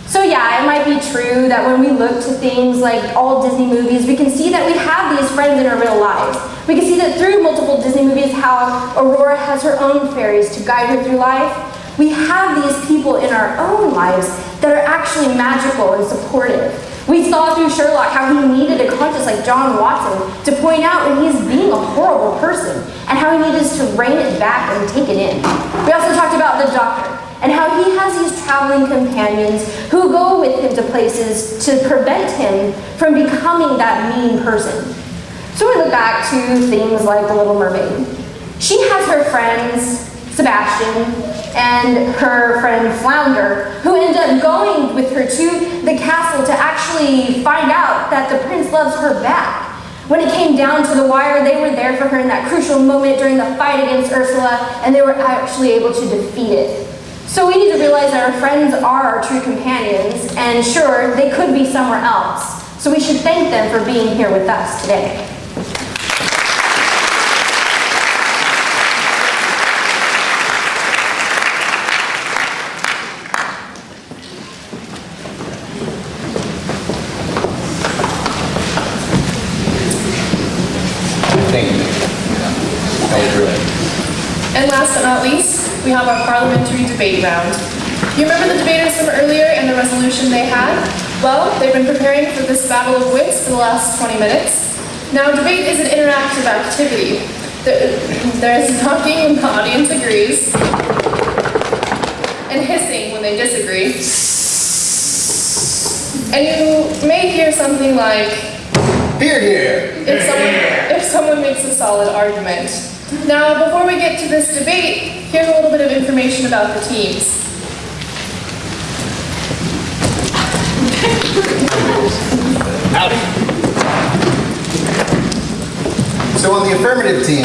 So yeah, it might be true that when we look to things like all Disney movies, we can see that we have these friends in our real lives. We can see that through multiple Disney movies how Aurora has her own fairies to guide her through life. We have these people in our own lives that are actually magical and supportive. We saw through Sherlock how he needed a conscience like John Watson to point out when he's being a horrible person and how he needed to rein it back and take it in. We also talked about the doctor and how he has these traveling companions who go with him to places to prevent him from becoming that mean person. So we look back to things like The Little Mermaid. She has her friends, Sebastian, and her friend Flounder, who end up going with her to the castle to actually find out that the prince loves her back. When it came down to the wire, they were there for her in that crucial moment during the fight against Ursula, and they were actually able to defeat it. So we need to realize that our friends are our true companions, and sure, they could be somewhere else. So we should thank them for being here with us today. Thank you. That was brilliant. And last but not least, we have our parliamentary debate round. You remember the debaters from earlier and the resolution they had? Well, they've been preparing for this battle of wits for the last 20 minutes. Now, debate is an interactive activity. There, is talking when the audience agrees, and hissing when they disagree. And you may hear something like, Hear, hear. if someone, if someone makes a solid argument. Now, before we get to this debate, here's a little bit of information about the teams. So on the affirmative team,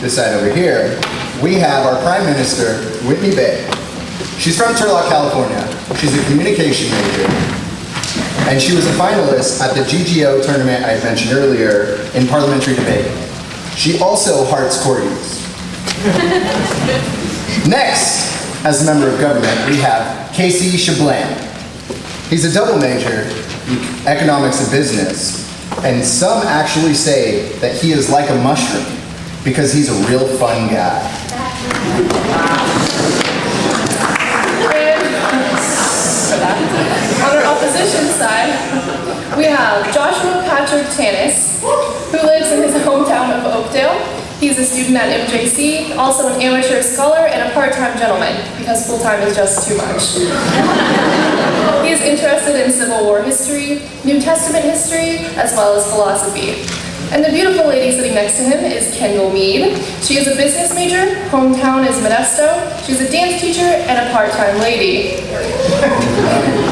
this side over here, we have our Prime Minister, Whitney Bay. She's from Turlock, California. She's a communication major. And she was a finalist at the GGO tournament I mentioned earlier in parliamentary debate. She also hearts corgis. Next, as a member of government, we have Casey Shablan. He's a double major, in economics and business, and some actually say that he is like a mushroom because he's a real fun guy. On our opposition side, we have Joshua Patrick Tanis, who lives in his hometown of Oakdale. He's a student at MJC, also an amateur scholar and a part-time gentleman, because full-time is just too much. he is interested in Civil War history, New Testament history, as well as philosophy. And the beautiful lady sitting next to him is Kendall Mead. She is a business major, hometown is Modesto. She's a dance teacher and a part-time lady.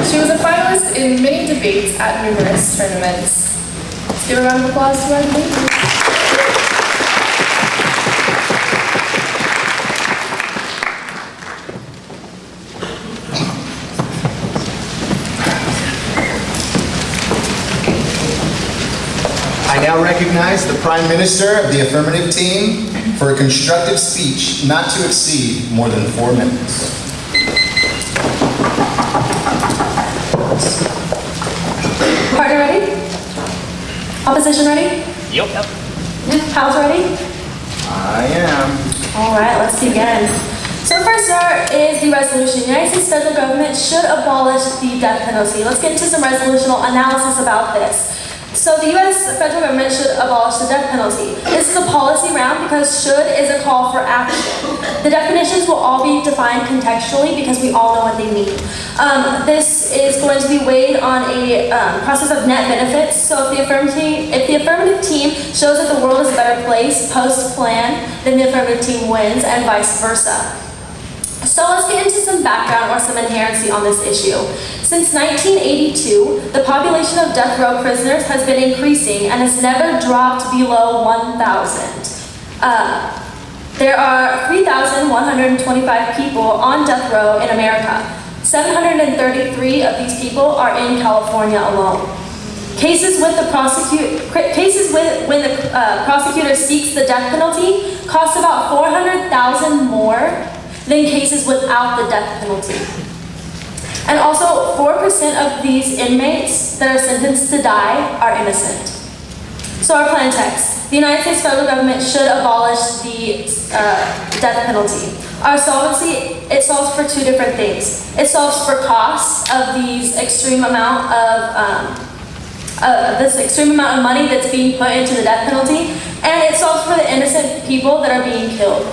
she was a finalist in many debates at numerous tournaments. Let's give a round of applause to our lady. I now recognize the Prime Minister of the affirmative team for a constructive speech not to exceed more than four minutes. Partner ready? Opposition ready? Yep. House ready? I am. All right, let's begin. So first start is the resolution. The United States federal government should abolish the death penalty. Let's get into some resolutional analysis about this. So the U.S. federal government should abolish the death penalty. This is a policy round because should is a call for action. The definitions will all be defined contextually because we all know what they mean. Um, this is going to be weighed on a um, process of net benefits. So if the affirmative, if the affirmative team shows that the world is a better place post plan, then the affirmative team wins, and vice versa. So let's get into some background or some inherency on this issue. Since 1982, the population of death row prisoners has been increasing and has never dropped below 1,000. Uh, there are 3,125 people on death row in America. 733 of these people are in California alone. Cases with the prosecute cases with when the uh, prosecutor seeks the death penalty cost about 400,000 more than cases without the death penalty. And also, 4% of these inmates that are sentenced to die are innocent. So our plan text. The United States federal government should abolish the uh, death penalty. Our solvency, it solves for two different things. It solves for costs of these extreme amount of, um, uh, this extreme amount of money that's being put into the death penalty, and it solves for the innocent people that are being killed.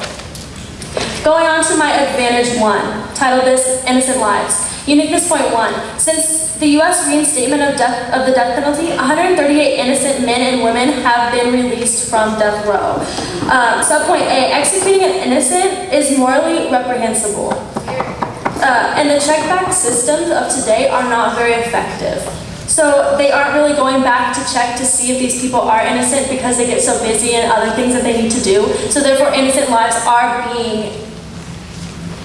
Going on to my advantage one, titled this Innocent Lives. Uniqueness point one, since the U.S. reinstatement of, death, of the death penalty, 138 innocent men and women have been released from death row. Um, subpoint A, executing an innocent is morally reprehensible. Uh, and the check-back systems of today are not very effective. So they aren't really going back to check to see if these people are innocent because they get so busy and other things that they need to do. So therefore innocent lives are being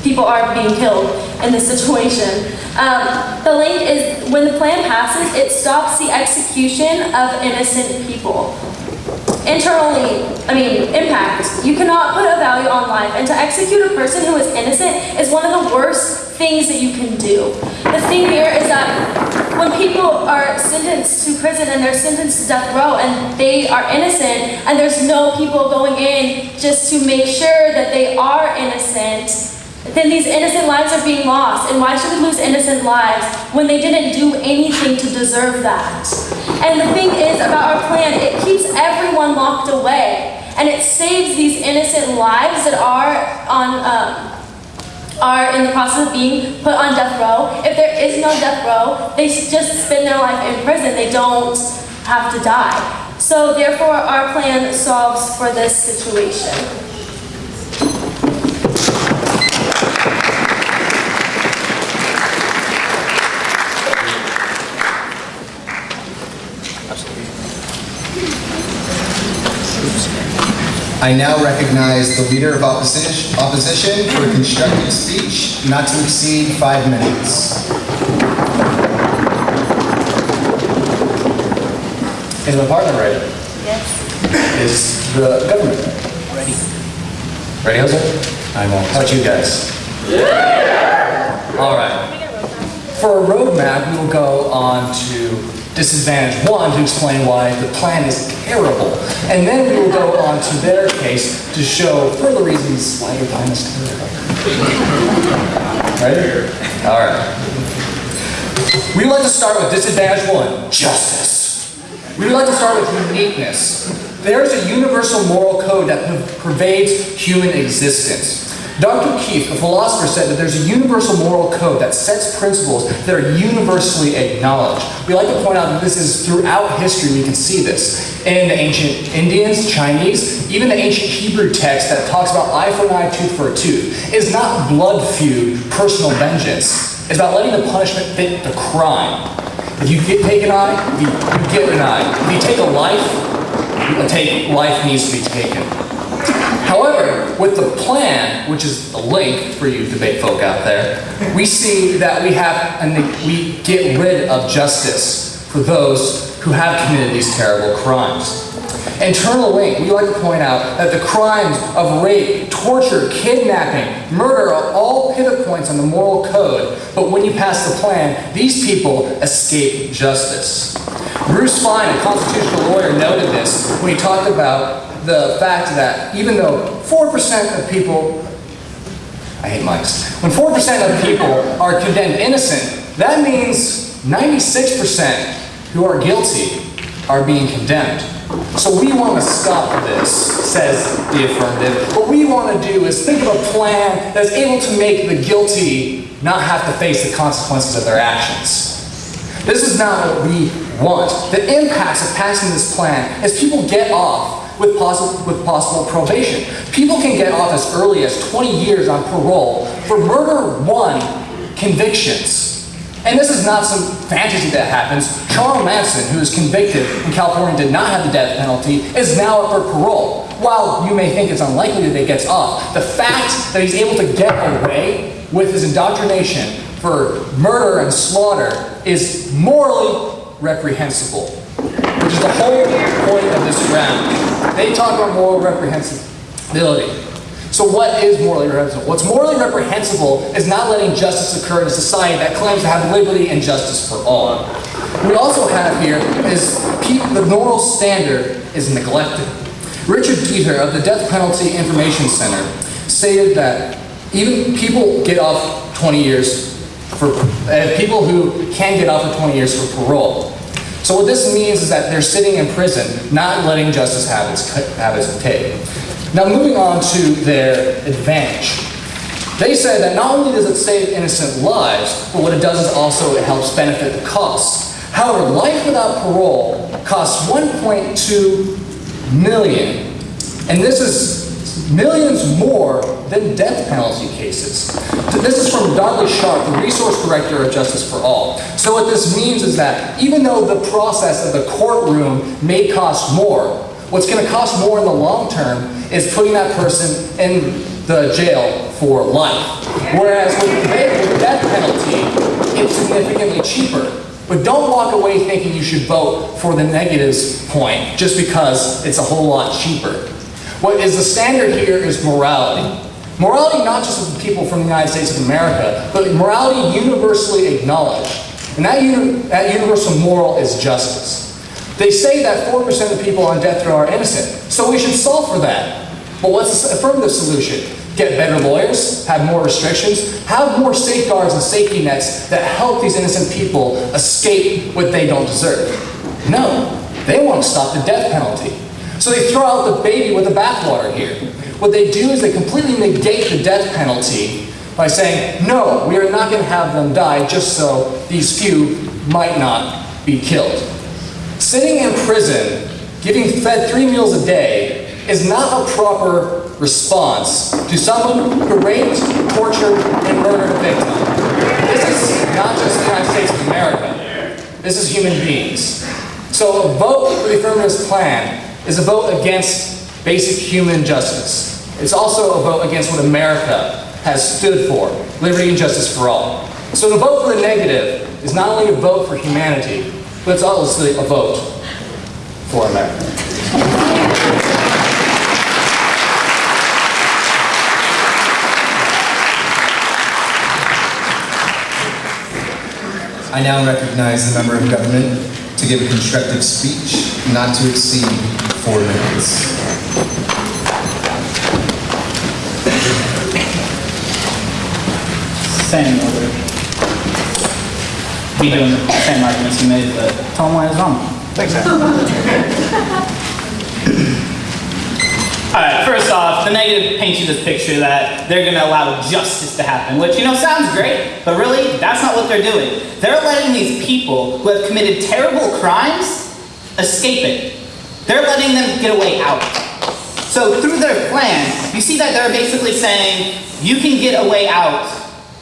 people are being killed in this situation. Um, the link is when the plan passes, it stops the execution of innocent people. Internally, I mean, impact. You cannot put a value on life, and to execute a person who is innocent is one of the worst things that you can do. The thing here is that when people are sentenced to prison and they're sentenced to death row and they are innocent, and there's no people going in just to make sure that they are innocent, then these innocent lives are being lost. And why should we lose innocent lives when they didn't do anything to deserve that? And the thing is about our plan, it keeps everyone locked away. And it saves these innocent lives that are on um, are in the process of being put on death row. If there is no death row, they just spend their life in prison. They don't have to die. So therefore, our plan solves for this situation. I now recognize the Leader of Opposition, opposition for a constructive speech not to exceed five minutes. Is my partner ready? Yes. Is the government ready? Ready, Jose? I won't. How about you guys? Yeah! All right. For a roadmap, we will go on to disadvantage one to explain why the plan is terrible. And then we will go on to their case to show further reasons why your plan is terrible. Ready? All right. We would like to start with disadvantage one, justice. We would like to start with uniqueness. There is a universal moral code that pervades human existence. Dr. Keith, a philosopher, said that there's a universal moral code that sets principles that are universally acknowledged. We like to point out that this is throughout history, we can see this. In the ancient Indians, Chinese, even the ancient Hebrew text that talks about eye for an eye, tooth for a tooth, is not blood feud, personal vengeance. It's about letting the punishment fit the crime. If you get, take an eye, you, you get an eye. If you take a life, a take, life needs to be taken. With the plan, which is the link for you debate folk out there, we see that we have and we get rid of justice for those who have committed these terrible crimes. Internal link, we like to point out that the crimes of rape, torture, kidnapping, murder are all pivot points on the moral code, but when you pass the plan, these people escape justice. Bruce Fein, a constitutional lawyer, noted this when he talked about the fact that even though 4% of people, I hate mics, when 4% of people are condemned innocent, that means 96% who are guilty are being condemned. So we want to stop this, says the affirmative. What we want to do is think of a plan that's able to make the guilty not have to face the consequences of their actions. This is not what we want. The impacts of passing this plan is people get off with possible, with possible probation. People can get off as early as 20 years on parole for murder one convictions. And this is not some fantasy that happens. Charles Manson, who was convicted in California did not have the death penalty, is now up for parole. While you may think it's unlikely that he gets off, the fact that he's able to get away with his indoctrination for murder and slaughter is morally reprehensible, the whole point of this round. They talk about moral reprehensibility. So what is morally reprehensible? What's morally reprehensible is not letting justice occur in a society that claims to have liberty and justice for all. What we also have here is the moral standard is neglected. Richard Dieter of the Death Penalty Information Center stated that even people get off 20 years for, uh, people who can get off for 20 years for parole. So what this means is that they're sitting in prison, not letting justice have its, have its take. Now moving on to their advantage. They say that not only does it save innocent lives, but what it does is also it helps benefit the costs. However, life without parole costs 1.2 million, and this is millions more than death penalty cases. This is from Dudley Sharp, the resource director of Justice for All. So what this means is that even though the process of the courtroom may cost more, what's going to cost more in the long term is putting that person in the jail for life. Whereas with the death penalty, it's significantly cheaper. But don't walk away thinking you should vote for the negatives point just because it's a whole lot cheaper. What is the standard here is morality. Morality not just of the people from the United States of America, but morality universally acknowledged. And that, uni that universal moral is justice. They say that 4% of people on death row are innocent, so we should solve for that. But what's the affirmative solution? Get better lawyers, have more restrictions, have more safeguards and safety nets that help these innocent people escape what they don't deserve. No, they want to stop the death penalty. So they throw out the baby with the bathwater here. What they do is they completely negate the death penalty by saying, no, we are not going to have them die just so these few might not be killed. Sitting in prison, getting fed three meals a day, is not a proper response to someone who raped, tortured, and murdered a victim. This is not just the United States of America. This is human beings. So a vote for the affirmative plan is a vote against basic human justice. It's also a vote against what America has stood for, liberty and justice for all. So the vote for the negative is not only a vote for humanity, but it's also a vote for America. I now recognize the member of government to give a constructive speech not to exceed four minutes. Same order. Be doing the same arguments you made, but tell them why it's wrong. Thanks, All right, first off, the negative paints you this picture that they're going to allow justice to happen, which, you know, sounds great, but really, that's not what they're doing. They're letting these people who have committed terrible crimes escape it. They're letting them get away out. So through their plan, you see that they're basically saying, you can get away out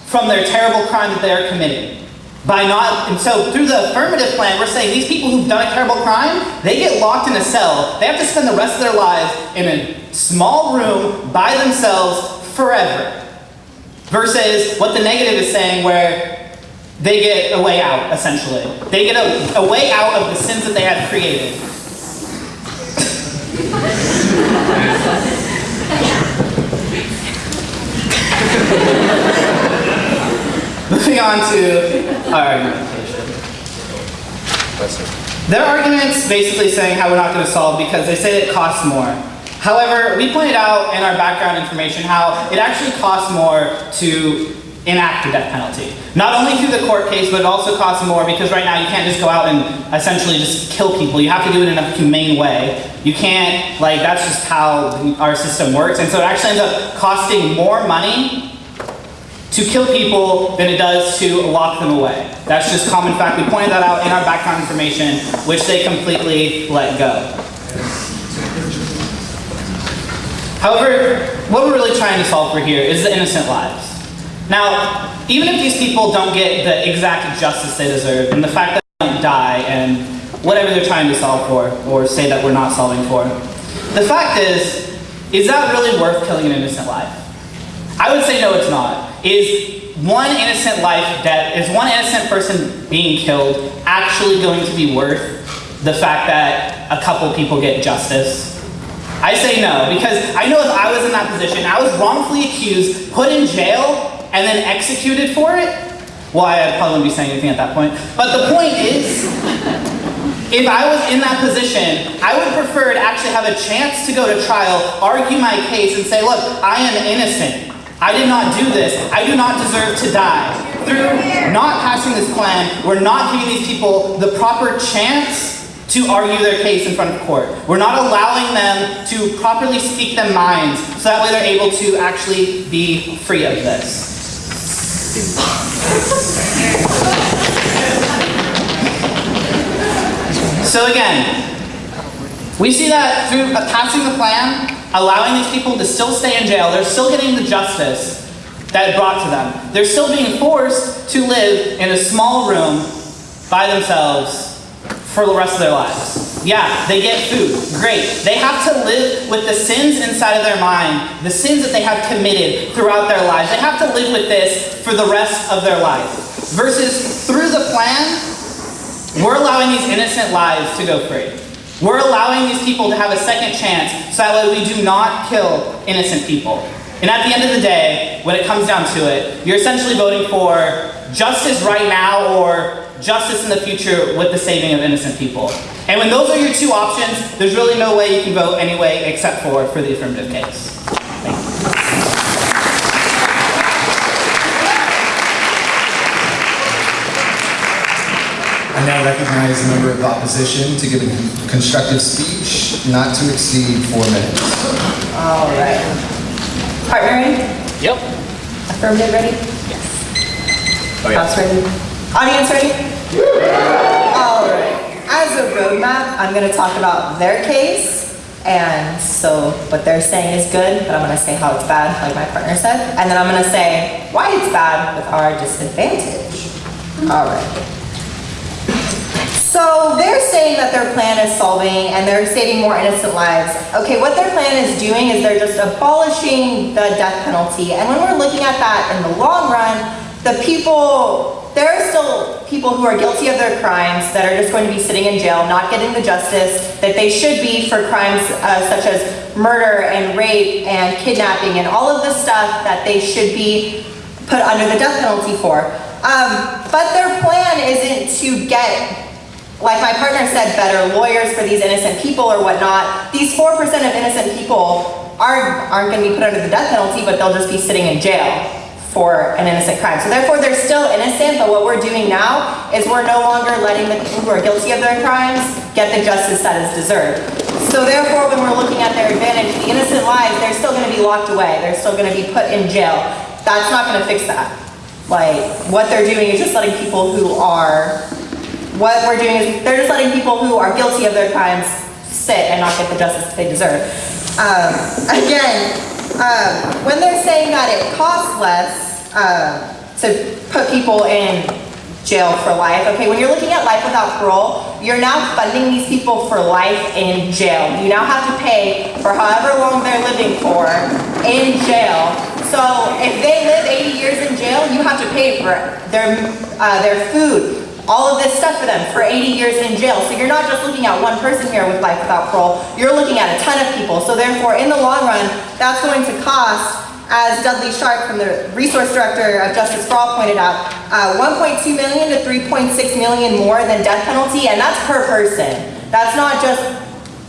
from their terrible crime that they're committing. By not, and so through the affirmative plan, we're saying these people who've done a terrible crime, they get locked in a cell. They have to spend the rest of their lives in a small room by themselves forever. Versus what the negative is saying where they get a way out, essentially. They get a, a way out of the sins that they have created. Moving on to our argumentation. Their argument's basically saying how we're not going to solve because they say it costs more. However, we pointed out in our background information how it actually costs more to enact a death penalty. Not only through the court case, but it also costs more because right now you can't just go out and essentially just kill people. You have to do it in a humane way. You can't, like, that's just how our system works. And so it actually ends up costing more money to kill people than it does to lock them away. That's just common fact. We pointed that out in our background information, which they completely let go. However, what we're really trying to solve for here is the innocent lives. Now, even if these people don't get the exact justice they deserve, and the fact that they don't die, and whatever they're trying to solve for, or say that we're not solving for, the fact is, is that really worth killing an innocent life? I would say no, it's not. Is one innocent life death, is one innocent person being killed actually going to be worth the fact that a couple people get justice? I say no, because I know if I was in that position, I was wrongfully accused, put in jail, and then executed for it, well, I probably wouldn't be saying anything at that point. But the point is, if I was in that position, I would prefer to actually have a chance to go to trial, argue my case, and say, look, I am innocent. I did not do this. I do not deserve to die. Through not passing this plan, we're not giving these people the proper chance to argue their case in front of court. We're not allowing them to properly speak their minds so that way they're able to actually be free of this. So again, we see that through passing the plan, allowing these people to still stay in jail, they're still getting the justice that it brought to them. They're still being forced to live in a small room by themselves for the rest of their lives. Yeah, they get food, great. They have to live with the sins inside of their mind, the sins that they have committed throughout their lives. They have to live with this for the rest of their life. Versus through the plan, we're allowing these innocent lives to go free. We're allowing these people to have a second chance so that way we do not kill innocent people. And at the end of the day, when it comes down to it, you're essentially voting for justice right now or justice in the future with the saving of innocent people. And when those are your two options, there's really no way you can vote anyway except for for the affirmative case. I now recognize the member of the opposition to give a constructive speech not to exceed four minutes. All right. Partner ready? Yep. Affirmative ready? Oh, yeah. House ready? Audience ready? All right. As a roadmap, I'm going to talk about their case. And so what they're saying is good, but I'm going to say how it's bad, like my partner said. And then I'm going to say why it's bad with our disadvantage. All right. So they're saying that their plan is solving and they're saving more innocent lives. Okay, what their plan is doing is they're just abolishing the death penalty. And when we're looking at that in the long run, the people, there are still people who are guilty of their crimes that are just going to be sitting in jail, not getting the justice that they should be for crimes uh, such as murder and rape and kidnapping and all of the stuff that they should be put under the death penalty for. Um, but their plan isn't to get like my partner said, better lawyers for these innocent people or whatnot. These 4% of innocent people aren't, aren't going to be put under the death penalty, but they'll just be sitting in jail for an innocent crime. So therefore, they're still innocent, but what we're doing now is we're no longer letting the people who are guilty of their crimes get the justice that is deserved. So therefore, when we're looking at their advantage, the innocent lives, they're still gonna be locked away. They're still gonna be put in jail. That's not gonna fix that. Like, what they're doing is just letting people who are, what we're doing is, they're just letting people who are guilty of their crimes sit and not get the justice they deserve. Um, again, um, when they're saying that it costs less, uh, to put people in jail for life. Okay, when you're looking at life without parole, you're now funding these people for life in jail. You now have to pay for however long they're living for in jail. So if they live 80 years in jail, you have to pay for their, uh, their food, all of this stuff for them for 80 years in jail. So you're not just looking at one person here with life without parole, you're looking at a ton of people. So therefore, in the long run, that's going to cost as Dudley Sharp from the Resource Director of Justice for All pointed out, uh, 1.2 million to 3.6 million more than death penalty, and that's per person. That's not just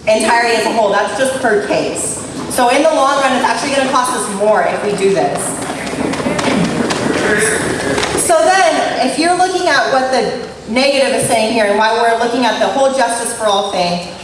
entirely as a whole, that's just per case. So in the long run, it's actually gonna cost us more if we do this. So then, if you're looking at what the negative is saying here and why we're looking at the whole Justice for All thing,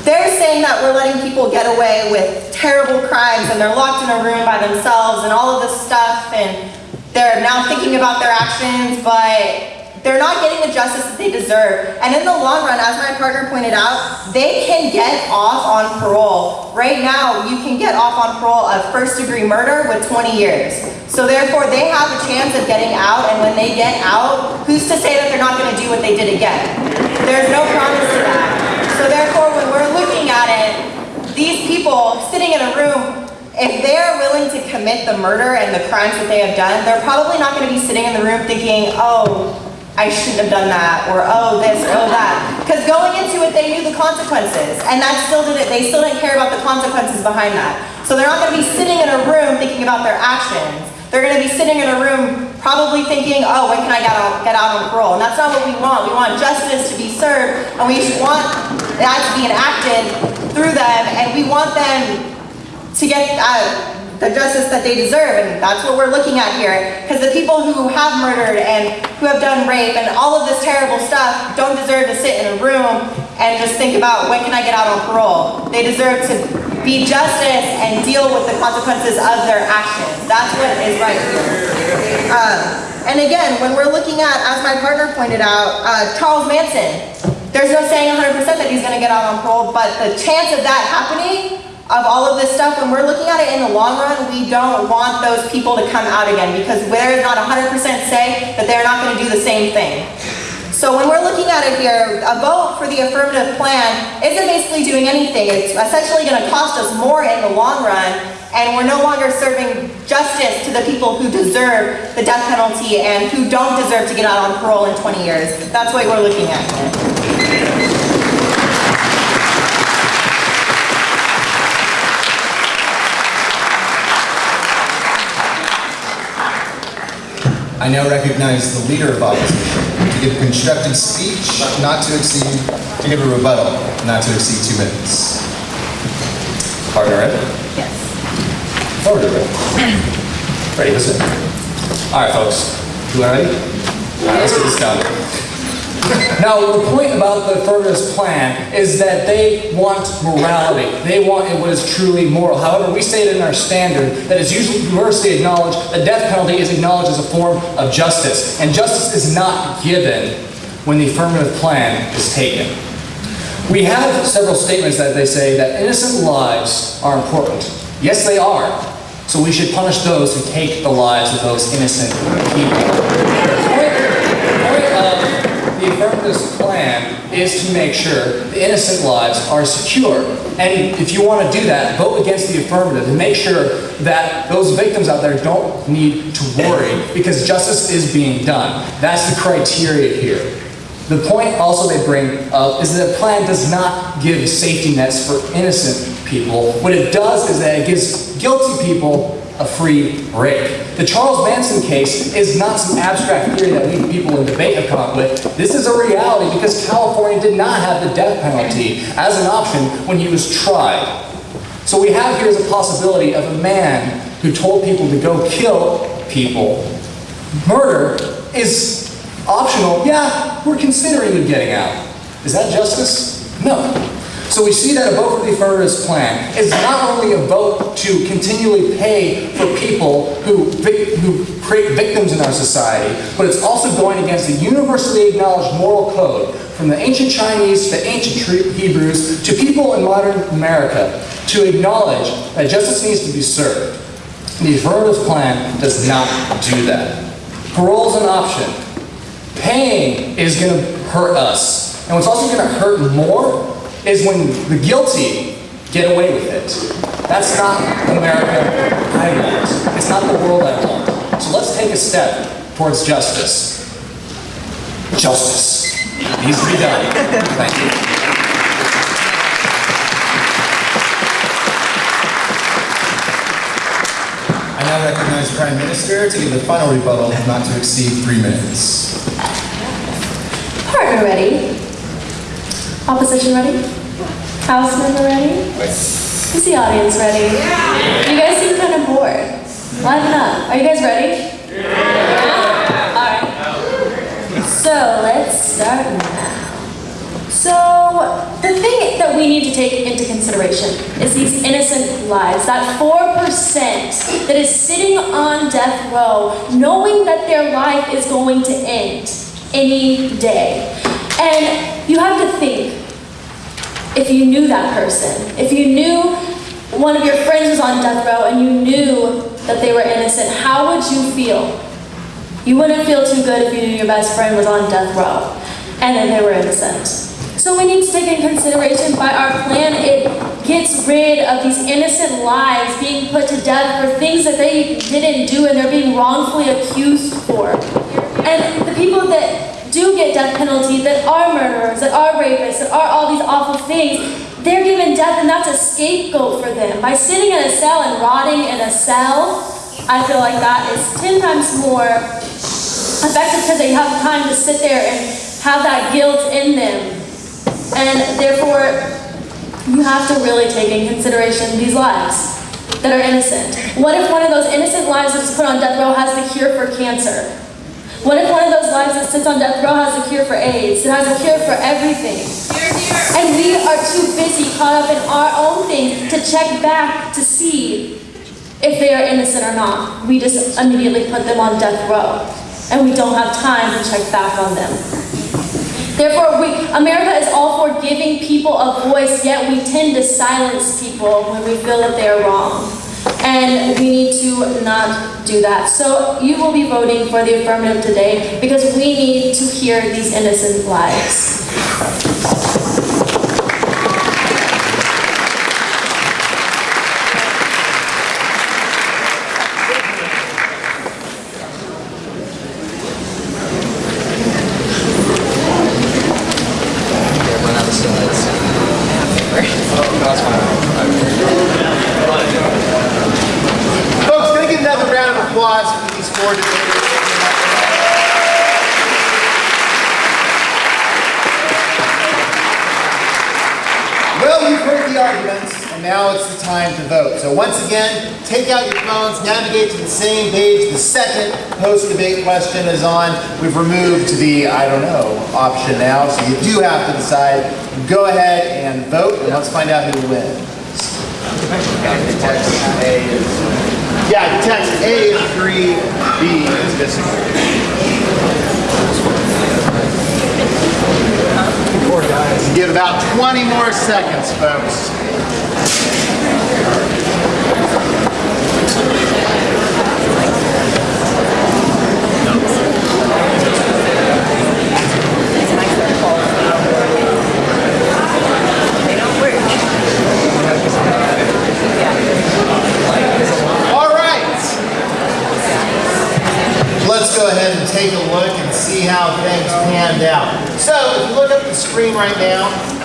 they're saying that we're letting people get away with terrible crimes and they're locked in a room by themselves and all of this stuff and they're now thinking about their actions, but they're not getting the justice that they deserve. And in the long run, as my partner pointed out, they can get off on parole. Right now, you can get off on parole of first degree murder with 20 years. So therefore, they have a chance of getting out, and when they get out, who's to say that they're not gonna do what they did again? There's no promise to that. So therefore, when we're looking at it, these people sitting in a room, if they're willing to commit the murder and the crimes that they have done, they're probably not gonna be sitting in the room thinking, oh, I shouldn't have done that, or oh this, oh that. Because going into it, they knew the consequences, and that still didn't, they still didn't care about the consequences behind that. So they're not gonna be sitting in a room thinking about their actions. They're gonna be sitting in a room probably thinking, oh, when can I get out, get out on parole? And that's not what we want. We want justice to be served, and we want that to be enacted through them, and we want them to get uh, the justice that they deserve, and that's what we're looking at here. Because the people who have murdered and who have done rape and all of this terrible stuff don't deserve to sit in a room and just think about when can I get out on parole. They deserve to be justice and deal with the consequences of their actions. That's what is right here. Um, and again, when we're looking at, as my partner pointed out, uh, Charles Manson, there's no saying 100% that he's going to get out on parole, but the chance of that happening of all of this stuff, when we're looking at it in the long run, we don't want those people to come out again because there is not 100% say that they're not going to do the same thing. So when we're looking at it here, a vote for the affirmative plan isn't basically doing anything. It's essentially going to cost us more in the long run, and we're no longer serving justice to the people who deserve the death penalty and who don't deserve to get out on parole in 20 years. That's what we're looking at I now recognize the leader of opposition to give a constructive speech not to exceed, to give a rebuttal not to exceed two minutes. Partner Ed? Yes. Forward to. Ready, listen. All right, folks. You ready? All right, let's get this done. Now, the point about the affirmative plan is that they want morality. They want it what is truly moral. However, we stated in our standard that it's usually universally acknowledged the death penalty is acknowledged as a form of justice. And justice is not given when the affirmative plan is taken. We have several statements that they say that innocent lives are important. Yes, they are. So we should punish those who take the lives of those innocent people the affirmative plan is to make sure the innocent lives are secure. And if you want to do that, vote against the affirmative and make sure that those victims out there don't need to worry because justice is being done. That's the criteria here. The point also they bring up is that the plan does not give safety nets for innocent people. What it does is that it gives guilty people a free break. The Charles Manson case is not some abstract theory that we people in debate have come up with. This is a reality because California did not have the death penalty as an option when he was tried. So we have here is a possibility of a man who told people to go kill people. Murder is optional. Yeah, we're considering him getting out. Is that justice? No. So we see that a vote for the affirmative plan is not only a vote to continually pay for people who, who create victims in our society, but it's also going against the universally acknowledged moral code from the ancient Chinese to the ancient Hebrews to people in modern America to acknowledge that justice needs to be served. The affirmative plan does not do that. Parole is an option. Paying is going to hurt us. And what's also going to hurt more is when the guilty get away with it. That's not America I want. It's not the world I want. So let's take a step towards justice. Justice needs to be done. Thank you. I now recognize Prime Minister to give the final rebuttal not to exceed three minutes. Partner ready? Opposition ready? House member ready? Is the audience ready? You guys seem kind of bored. Liven up. Are you guys ready? Yeah. All right. So let's start now. So the thing that we need to take into consideration is these innocent lives. That 4% that is sitting on death row, knowing that their life is going to end any day. And you have to think, if you knew that person, if you knew one of your friends was on death row and you knew that they were innocent, how would you feel? You wouldn't feel too good if you knew your best friend was on death row and that they were innocent. So we need to take in consideration by our plan, it gets rid of these innocent lives being put to death for things that they didn't do and they're being wrongfully accused for. And the people that do get death penalty, that are murderers, that are rapists, that are all these awful things, they're given death and that's a scapegoat for them. By sitting in a cell and rotting in a cell, I feel like that is 10 times more effective because they have time to sit there and have that guilt in them. And therefore, you have to really take in consideration these lives that are innocent. What if one of those innocent lives that's put on death row has the cure for cancer? What if one of those lives that sits on death row has a cure for AIDS? It has a cure for everything. And we are too busy caught up in our own things to check back to see if they are innocent or not. We just immediately put them on death row. And we don't have time to check back on them. Therefore, we, America is all for giving people a voice, yet we tend to silence people when we feel that they are wrong. And we need to not do that. So you will be voting for the affirmative today because we need to hear these innocent lives. Folks, can I get another round of applause for these four debaters? Well, you've heard the arguments, and now it's the time to vote. So once again, take out your phones, navigate to the same page. The second post-debate question is on. We've removed the, I don't know, option now, so you do have to decide. Go ahead and vote, and let's find out who wins. Yeah, text A is missing. Guys. Give about 20 more seconds, folks. All right. Let's go ahead and take a look and see how things panned out. So if you look at the screen right now,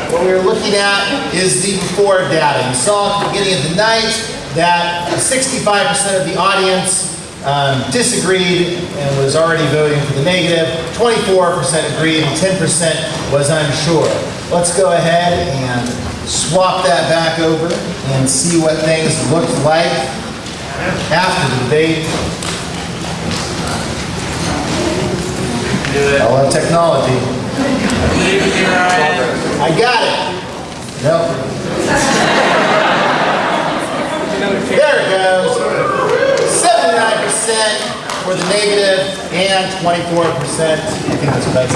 what we're looking at is the before data. You saw at the beginning of the night that 65% of the audience um, disagreed and was already voting for the negative. 24% agreed and 10% was unsure. Let's go ahead and swap that back over and see what things looked like after the debate. I love technology. I got it. Nope. there it goes. 79% for the negative and 24%. I think that's about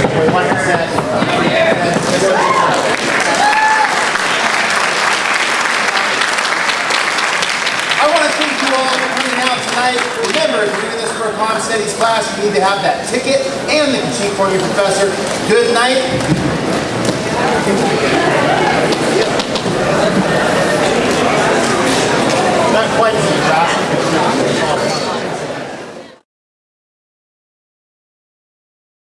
21%. crime studies class, you need to have that ticket and the can cheat for your professor. Good night. Not quite as drastic.